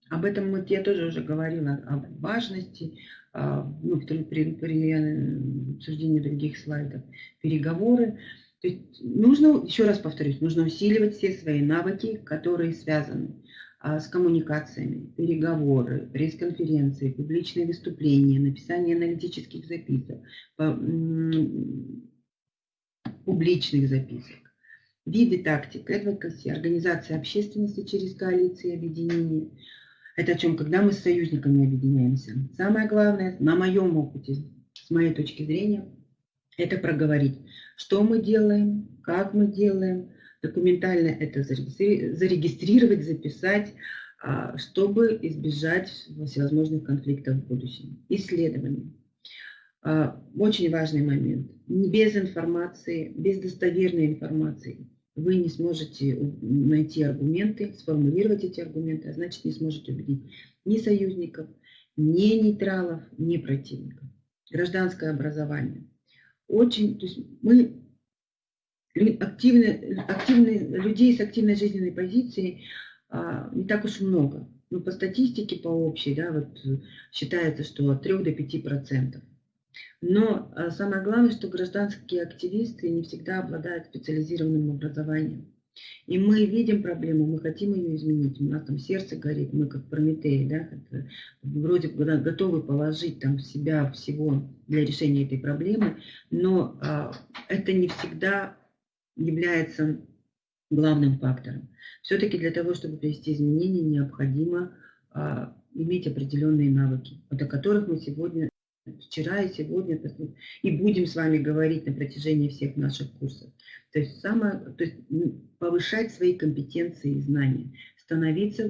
Об этом вот я тоже уже говорила, о важности, а, ну, при, при, при э, обсуждении других слайдов, переговоры. То есть нужно, еще раз повторюсь, нужно усиливать все свои навыки, которые связаны с коммуникациями, переговоры, пресс-конференции, публичные выступления, написание аналитических записок, публичных записок. Виды тактик, advocacy, организация общественности через коалиции и объединения. Это о чем, когда мы с союзниками объединяемся. Самое главное, на моем опыте, с моей точки зрения, это проговорить, что мы делаем, как мы делаем, документально это зарегистрировать, записать, а, чтобы избежать всевозможных конфликтов в будущем. Исследование. А, очень важный момент. Без информации, без достоверной информации вы не сможете найти аргументы, сформулировать эти аргументы, а значит не сможете убедить ни союзников, ни нейтралов, ни противников. Гражданское образование. Очень, то есть мы активны, активны, людей с активной жизненной позицией а, не так уж много. Ну, по статистике, по общей, да, вот считается, что от 3 до 5 процентов. Но а, самое главное, что гражданские активисты не всегда обладают специализированным образованием. И мы видим проблему, мы хотим ее изменить, у нас там сердце горит, мы как Прометеи, да, вроде бы готовы положить там себя всего для решения этой проблемы, но а, это не всегда является главным фактором. Все-таки для того, чтобы привести изменения, необходимо а, иметь определенные навыки, о которых мы сегодня, вчера и сегодня, и будем с вами говорить на протяжении всех наших курсов. То есть, самое, то есть повышать свои компетенции и знания, становиться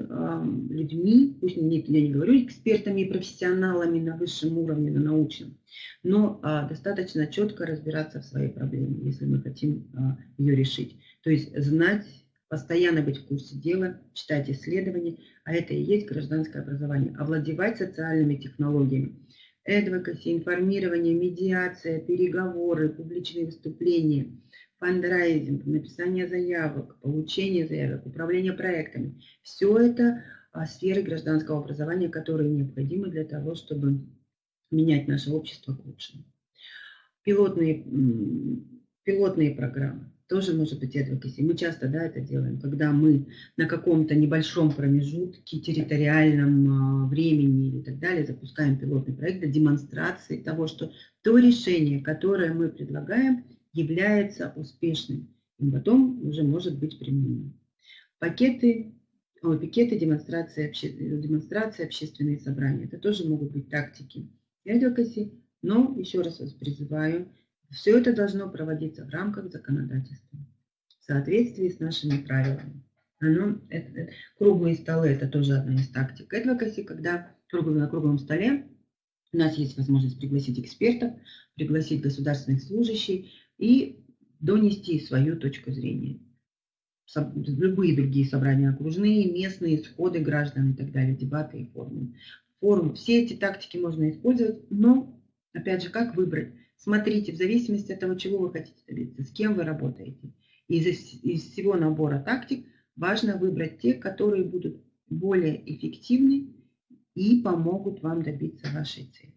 людьми, пусть не, я не говорю экспертами и профессионалами на высшем уровне, на научном, но э, достаточно четко разбираться в своей проблеме, если мы хотим э, ее решить. То есть знать, постоянно быть в курсе дела, читать исследования, а это и есть гражданское образование, овладевать социальными технологиями. Advocacy, информирование, медиация, переговоры, публичные выступления, фандрайзинг, написание заявок, получение заявок, управление проектами. Все это а, сферы гражданского образования, которые необходимы для того, чтобы менять наше общество к лучшему. Пилотные, пилотные программы тоже может быть advocacy. Мы часто да, это делаем, когда мы на каком-то небольшом промежутке, территориальном а, времени и так далее запускаем пилотный проект для демонстрации того, что то решение, которое мы предлагаем, является успешным и потом уже может быть применено. Пакеты, о, пикеты, демонстрации, обще, демонстрации, общественные собрания. Это тоже могут быть тактики advocacy, но еще раз вас призываю все это должно проводиться в рамках законодательства, в соответствии с нашими правилами. Оно, это, это, круглые столы – это тоже одна из тактик advocacy, когда круглый, на круглом столе у нас есть возможность пригласить экспертов, пригласить государственных служащих и донести свою точку зрения. Любые другие собрания окружные, местные, сходы граждан и так далее, дебаты и форумы. Форум, все эти тактики можно использовать, но, опять же, как выбрать? Смотрите, в зависимости от того, чего вы хотите добиться, с кем вы работаете. Из, из всего набора тактик важно выбрать те, которые будут более эффективны и помогут вам добиться вашей цели.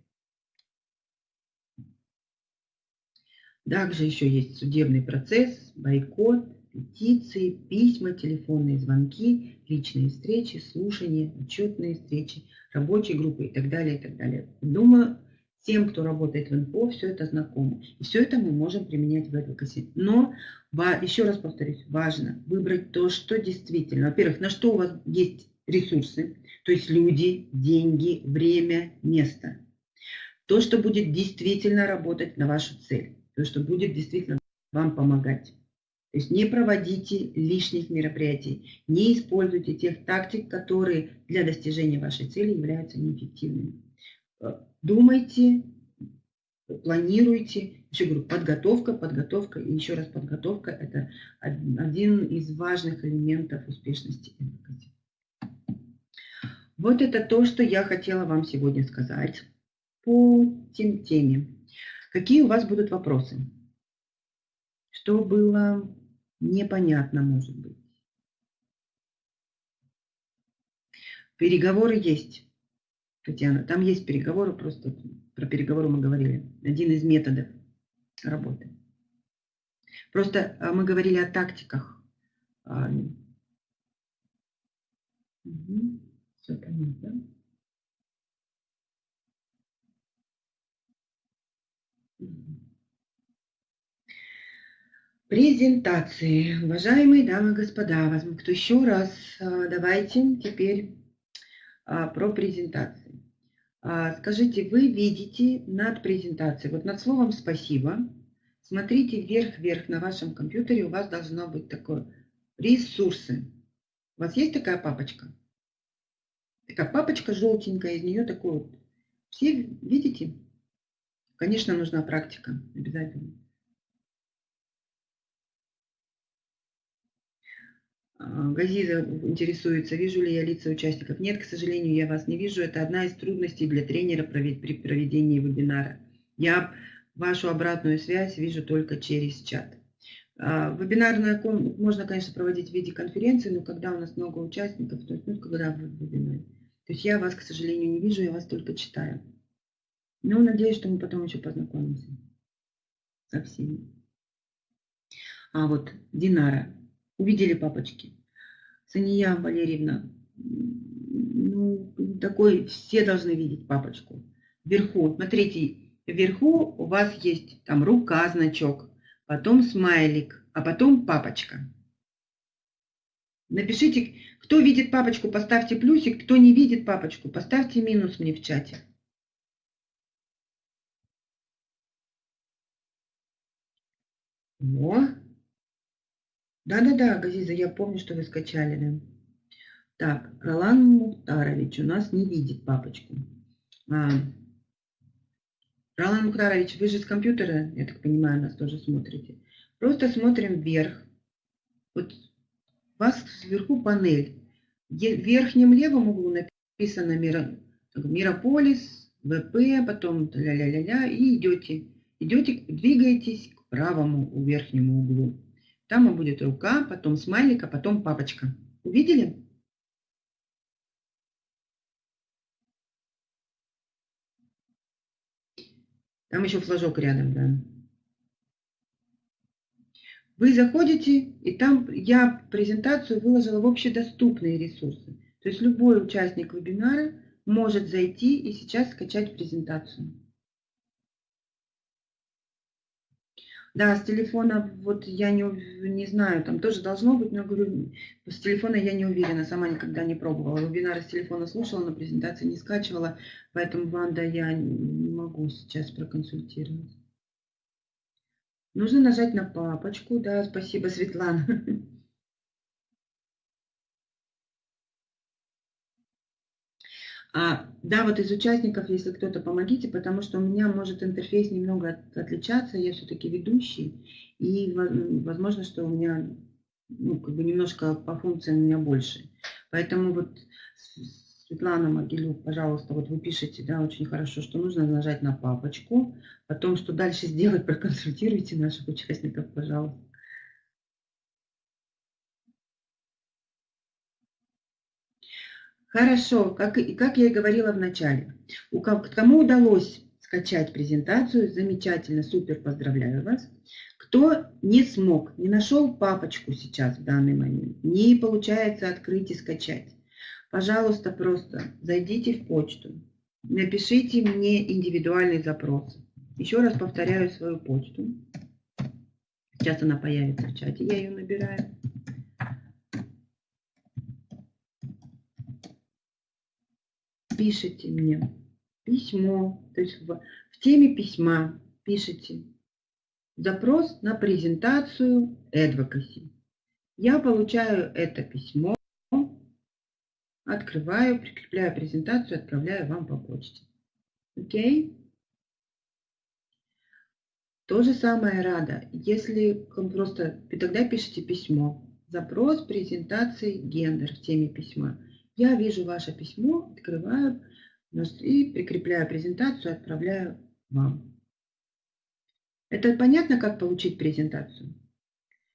Также еще есть судебный процесс, бойкот, петиции, письма, телефонные звонки, личные встречи, слушания, отчетные встречи, рабочие группы и так далее, и так далее. Думаю, Тем, кто работает в НПО, все это знакомо. И все это мы можем применять в advocacy. Но, еще раз повторюсь, важно выбрать то, что действительно, во-первых, на что у вас есть ресурсы, то есть люди, деньги, время, место. То, что будет действительно работать на вашу цель, то, что будет действительно вам помогать. То есть не проводите лишних мероприятий, не используйте тех тактик, которые для достижения вашей цели являются неэффективными думайте, планируйте. Еще говорю, подготовка, подготовка и еще раз подготовка – это один из важных элементов успешности. Вот это то, что я хотела вам сегодня сказать по тем теме. Какие у вас будут вопросы? Что было непонятно, может быть? Переговоры есть. Татьяна, там есть переговоры, просто про переговоры мы говорили. Один из методов работы. Просто а, мы говорили о тактиках. Угу. Все понятно. Презентации. Уважаемые дамы и господа, кто еще раз. А, давайте теперь а, про презентации. А, скажите, вы видите над презентацией, вот над словом «спасибо», смотрите вверх-вверх на вашем компьютере, у вас должно быть такое «ресурсы». У вас есть такая папочка? Как папочка желтенькая, из нее такой вот. Все видите? Конечно, нужна практика обязательно. А, Газиза интересуется, вижу ли я лица участников. Нет, к сожалению, я вас не вижу. Это одна из трудностей для тренера при проведении вебинара. Я вашу обратную связь вижу только через чат. А, вебинарную можно, конечно, проводить в виде конференции, но когда у нас много участников, то есть, ну, когда в вебинаре. То есть я вас, к сожалению, не вижу, я вас только читаю. Но надеюсь, что мы потом еще познакомимся со всеми. А вот Динара. Увидели папочки. Сания Валерьевна, ну, такой, все должны видеть папочку. Вверху, смотрите, вверху у вас есть там рука, значок, потом смайлик, а потом папочка. Напишите, кто видит папочку, поставьте плюсик, кто не видит папочку, поставьте минус мне в чате. О, да-да-да, Газиза, я помню, что вы скачали, да. Так, Ролан Мухтарович у нас не видит папочку. А, Ролан Мухтарович, вы же с компьютера, я так понимаю, нас тоже смотрите. Просто смотрим вверх. Вот у вас сверху панель. В верхнем левом углу написано Мирополис, ВП, потом ля-ля-ля-ля, и идете. Идете, двигаетесь к правому верхнему углу. Там будет рука, потом смайлик, а потом папочка. Увидели? Там еще флажок рядом, да. Вы заходите, и там я презентацию выложила в общедоступные ресурсы. То есть любой участник вебинара может зайти и сейчас скачать презентацию. Да, с телефона, вот я не, не знаю, там тоже должно быть, но говорю, с телефона я не уверена, сама никогда не пробовала. Вебинары с телефона слушала, но презентации не скачивала, поэтому, Ванда, я не могу сейчас проконсультировать. Нужно нажать на папочку, да, спасибо, Светлана. А, да, вот из участников, если кто-то, помогите, потому что у меня может интерфейс немного отличаться, я все-таки ведущий, и возможно, что у меня ну, как бы немножко по функциям у меня больше. Поэтому вот Светлана Могилюк, пожалуйста, вот вы пишете, да, очень хорошо, что нужно нажать на папочку, потом, что дальше сделать, проконсультируйте наших участников, пожалуйста. Хорошо, как, как я и говорила в начале. У кому удалось скачать презентацию, замечательно, супер, поздравляю вас. Кто не смог, не нашел папочку сейчас в данный момент, не получается открыть и скачать, пожалуйста, просто зайдите в почту, напишите мне индивидуальный запрос. Еще раз повторяю свою почту. Сейчас она появится в чате, я ее набираю. Пишите мне письмо, то есть в, в теме письма пишите запрос на презентацию Advocacy. Я получаю это письмо, открываю, прикрепляю презентацию, отправляю вам по почте. Окей? То же самое рада. Если просто тогда пишите письмо. Запрос презентации гендер в теме письма. Я вижу ваше письмо, открываю и прикрепляю презентацию, отправляю вам. Это понятно, как получить презентацию?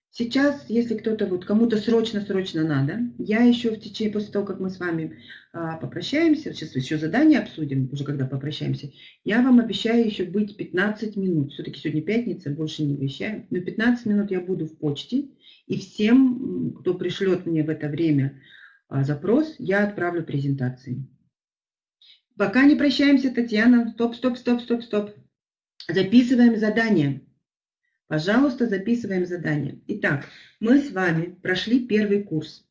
Сейчас, если кто-то, вот кому-то срочно-срочно надо, я еще в течение, после того, как мы с вами а, попрощаемся, сейчас еще задание обсудим, уже когда попрощаемся, я вам обещаю еще быть 15 минут. Все-таки сегодня пятница, больше не обещаю. Но 15 минут я буду в почте, и всем, кто пришлет мне в это время запрос, я отправлю презентации. Пока не прощаемся, Татьяна. Стоп, стоп, стоп, стоп, стоп. Записываем задание. Пожалуйста, записываем задание. Итак, мы с вами прошли первый курс.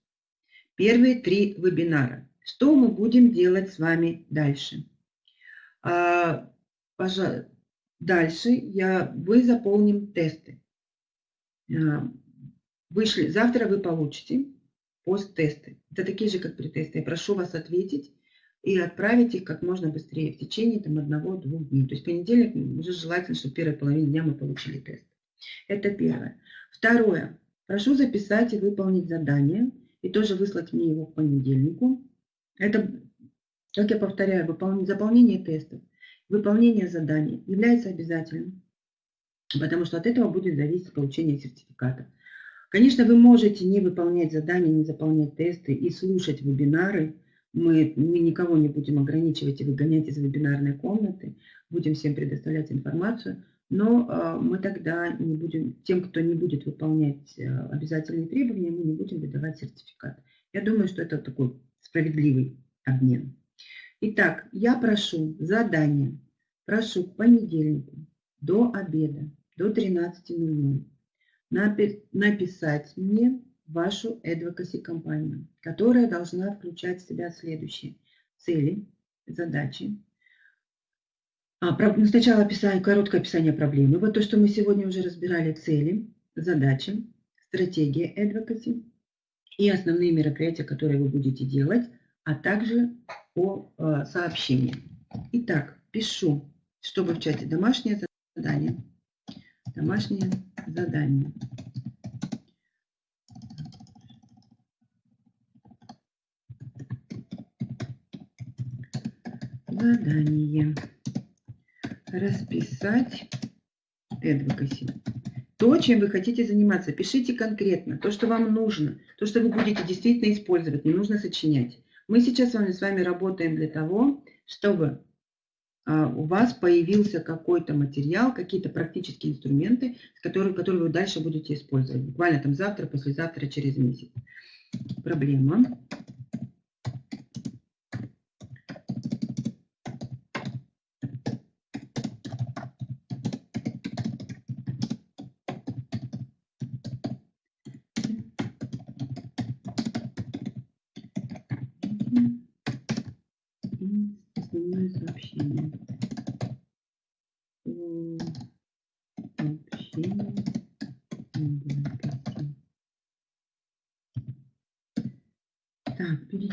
Первые три вебинара. Что мы будем делать с вами дальше? А, дальше я, вы заполним тесты. А, вышли, завтра вы получите пост-тесты. Это такие же, как при. Я прошу вас ответить и отправить их как можно быстрее, в течение там одного-двух дней. То есть понедельник уже желательно, чтобы первой половине дня мы получили тест. Это первое. Второе. Прошу записать и выполнить задание, и тоже выслать мне его к понедельнику. Это, как я повторяю, выполнение, заполнение тестов, выполнение заданий является обязательным, потому что от этого будет зависеть получение сертификата. Конечно, вы можете не выполнять задания, не заполнять тесты и слушать вебинары, мы, мы никого не будем ограничивать и выгонять из вебинарной комнаты, будем всем предоставлять информацию, но э, мы тогда не будем, тем, кто не будет выполнять э, обязательные требования, мы не будем выдавать сертификат. Я думаю, что это такой справедливый обмен. Итак, я прошу задание, прошу к понедельнику до обеда, до 13.00 написать мне вашу advocacy компанию, которая должна включать в себя следующие цели, задачи. А, ну, сначала описание, короткое описание проблемы. Вот то, что мы сегодня уже разбирали, цели, задачи, стратегия advocacy и основные мероприятия, которые вы будете делать, а также по э, сообщениям. Итак, пишу, чтобы в чате домашнее задание. Домашнее задание. Задание. Расписать advocacy. То, чем вы хотите заниматься, пишите конкретно. То, что вам нужно. То, что вы будете действительно использовать. Не нужно сочинять. Мы сейчас с вами, с вами работаем для того, чтобы у вас появился какой-то материал, какие-то практические инструменты, которые, которые вы дальше будете использовать. Буквально там завтра, послезавтра, через месяц. Проблема.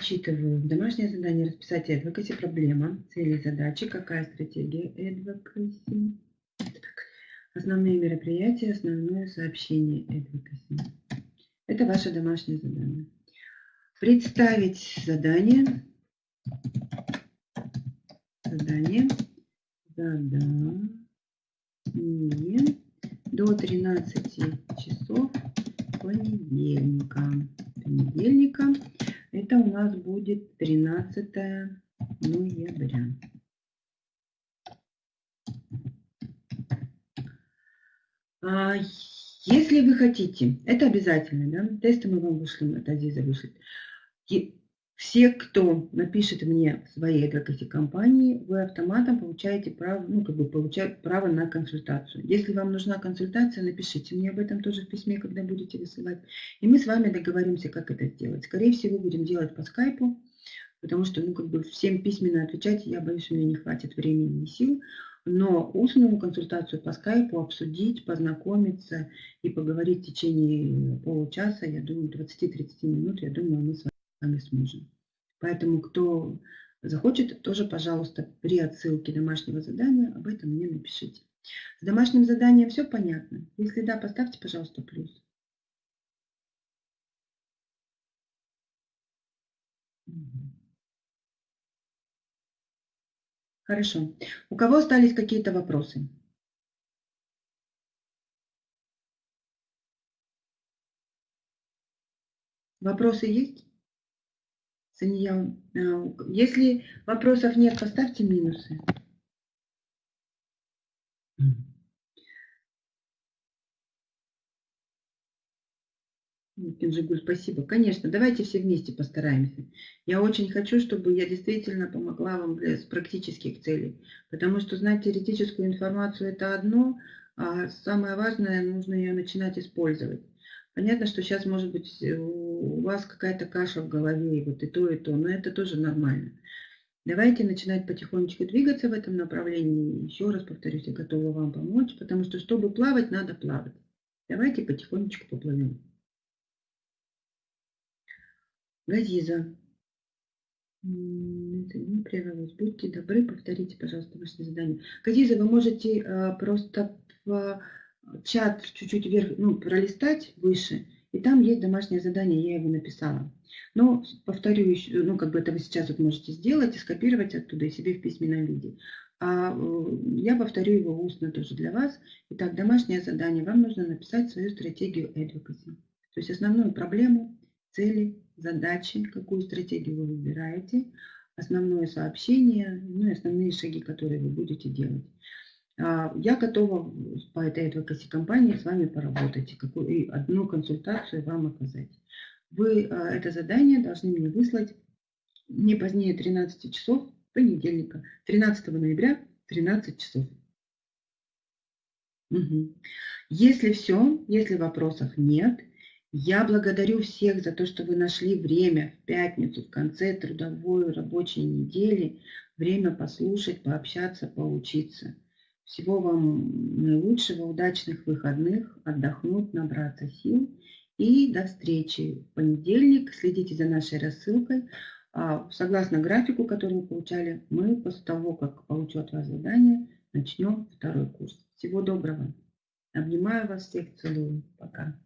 Перечитываю. Домашнее задание расписать advocacy, проблема, цели, задачи, какая стратегия advocacy. Основные мероприятия, основное сообщение advocacy. Это ваше домашнее задание. Представить задание. Задание. Задание. До 13 часов понедельника. Понедельника. Это у нас будет 13 ноября. А, если вы хотите, это обязательно, да? Тесты мы вам вышлем, это Азиза вышлет. Все, кто напишет мне своей адвокате компании, вы автоматом получаете право, ну, как бы получают право на консультацию. Если вам нужна консультация, напишите мне об этом тоже в письме, когда будете высылать. И мы с вами договоримся, как это сделать. Скорее всего, будем делать по скайпу, потому что, ну, как бы всем письменно отвечать, я боюсь, у меня не хватит времени и сил. Но устную консультацию по скайпу обсудить, познакомиться и поговорить в течение получаса, я думаю, 20-30 минут, я думаю, мы с вами вами сможем. Поэтому, кто захочет, тоже, пожалуйста, при отсылке домашнего задания об этом мне напишите. С домашним заданием все понятно? Если да, поставьте, пожалуйста, плюс. Хорошо. У кого остались какие-то вопросы? Вопросы есть? Сания, э, если вопросов нет, поставьте минусы. Кинжигуль, спасибо. Конечно, давайте все вместе постараемся. Я очень хочу, чтобы я действительно помогла вам с практических целей. Потому что знать теоретическую информацию – это одно, а самое важное – нужно ее начинать использовать. Понятно, что сейчас, может быть, э, у вас какая-то каша в голове, и вот и то, и то, но это тоже нормально. Давайте начинать потихонечку двигаться в этом направлении. Еще раз повторюсь, я готова вам помочь, потому что, чтобы плавать, надо плавать. Давайте потихонечку поплывем. Газиза. Это не прервалось. Будьте добры, повторите, пожалуйста, ваше задание. Казиза, вы можете э, просто в чат чуть-чуть вверх, ну, пролистать выше, и там есть домашнее задание, я его написала. Но повторю еще, ну, как бы это вы сейчас вот можете сделать и скопировать оттуда и себе в письменном виде. А э, я повторю его устно тоже для вас. Итак, домашнее задание. Вам нужно написать свою стратегию advocacy. То есть основную проблему, цели, задачи, какую стратегию вы выбираете, основное сообщение, ну и основные шаги, которые вы будете делать. А, я готова по этой advocacy компании с вами поработать и, одну консультацию вам оказать. Вы а, это задание должны мне выслать не позднее 13 часов понедельника, 13 ноября, 13 часов. Угу. Если все, если вопросов нет, я благодарю всех за то, что вы нашли время в пятницу, в конце трудовой рабочей недели, время послушать, пообщаться, поучиться. Всего вам наилучшего, удачных выходных, отдохнуть, набраться сил. И до встречи в понедельник. Следите за нашей рассылкой. А, согласно графику, который мы получали, мы после того, как получу от вас задание, начнем второй курс. Всего доброго. Обнимаю вас всех, целую. Пока.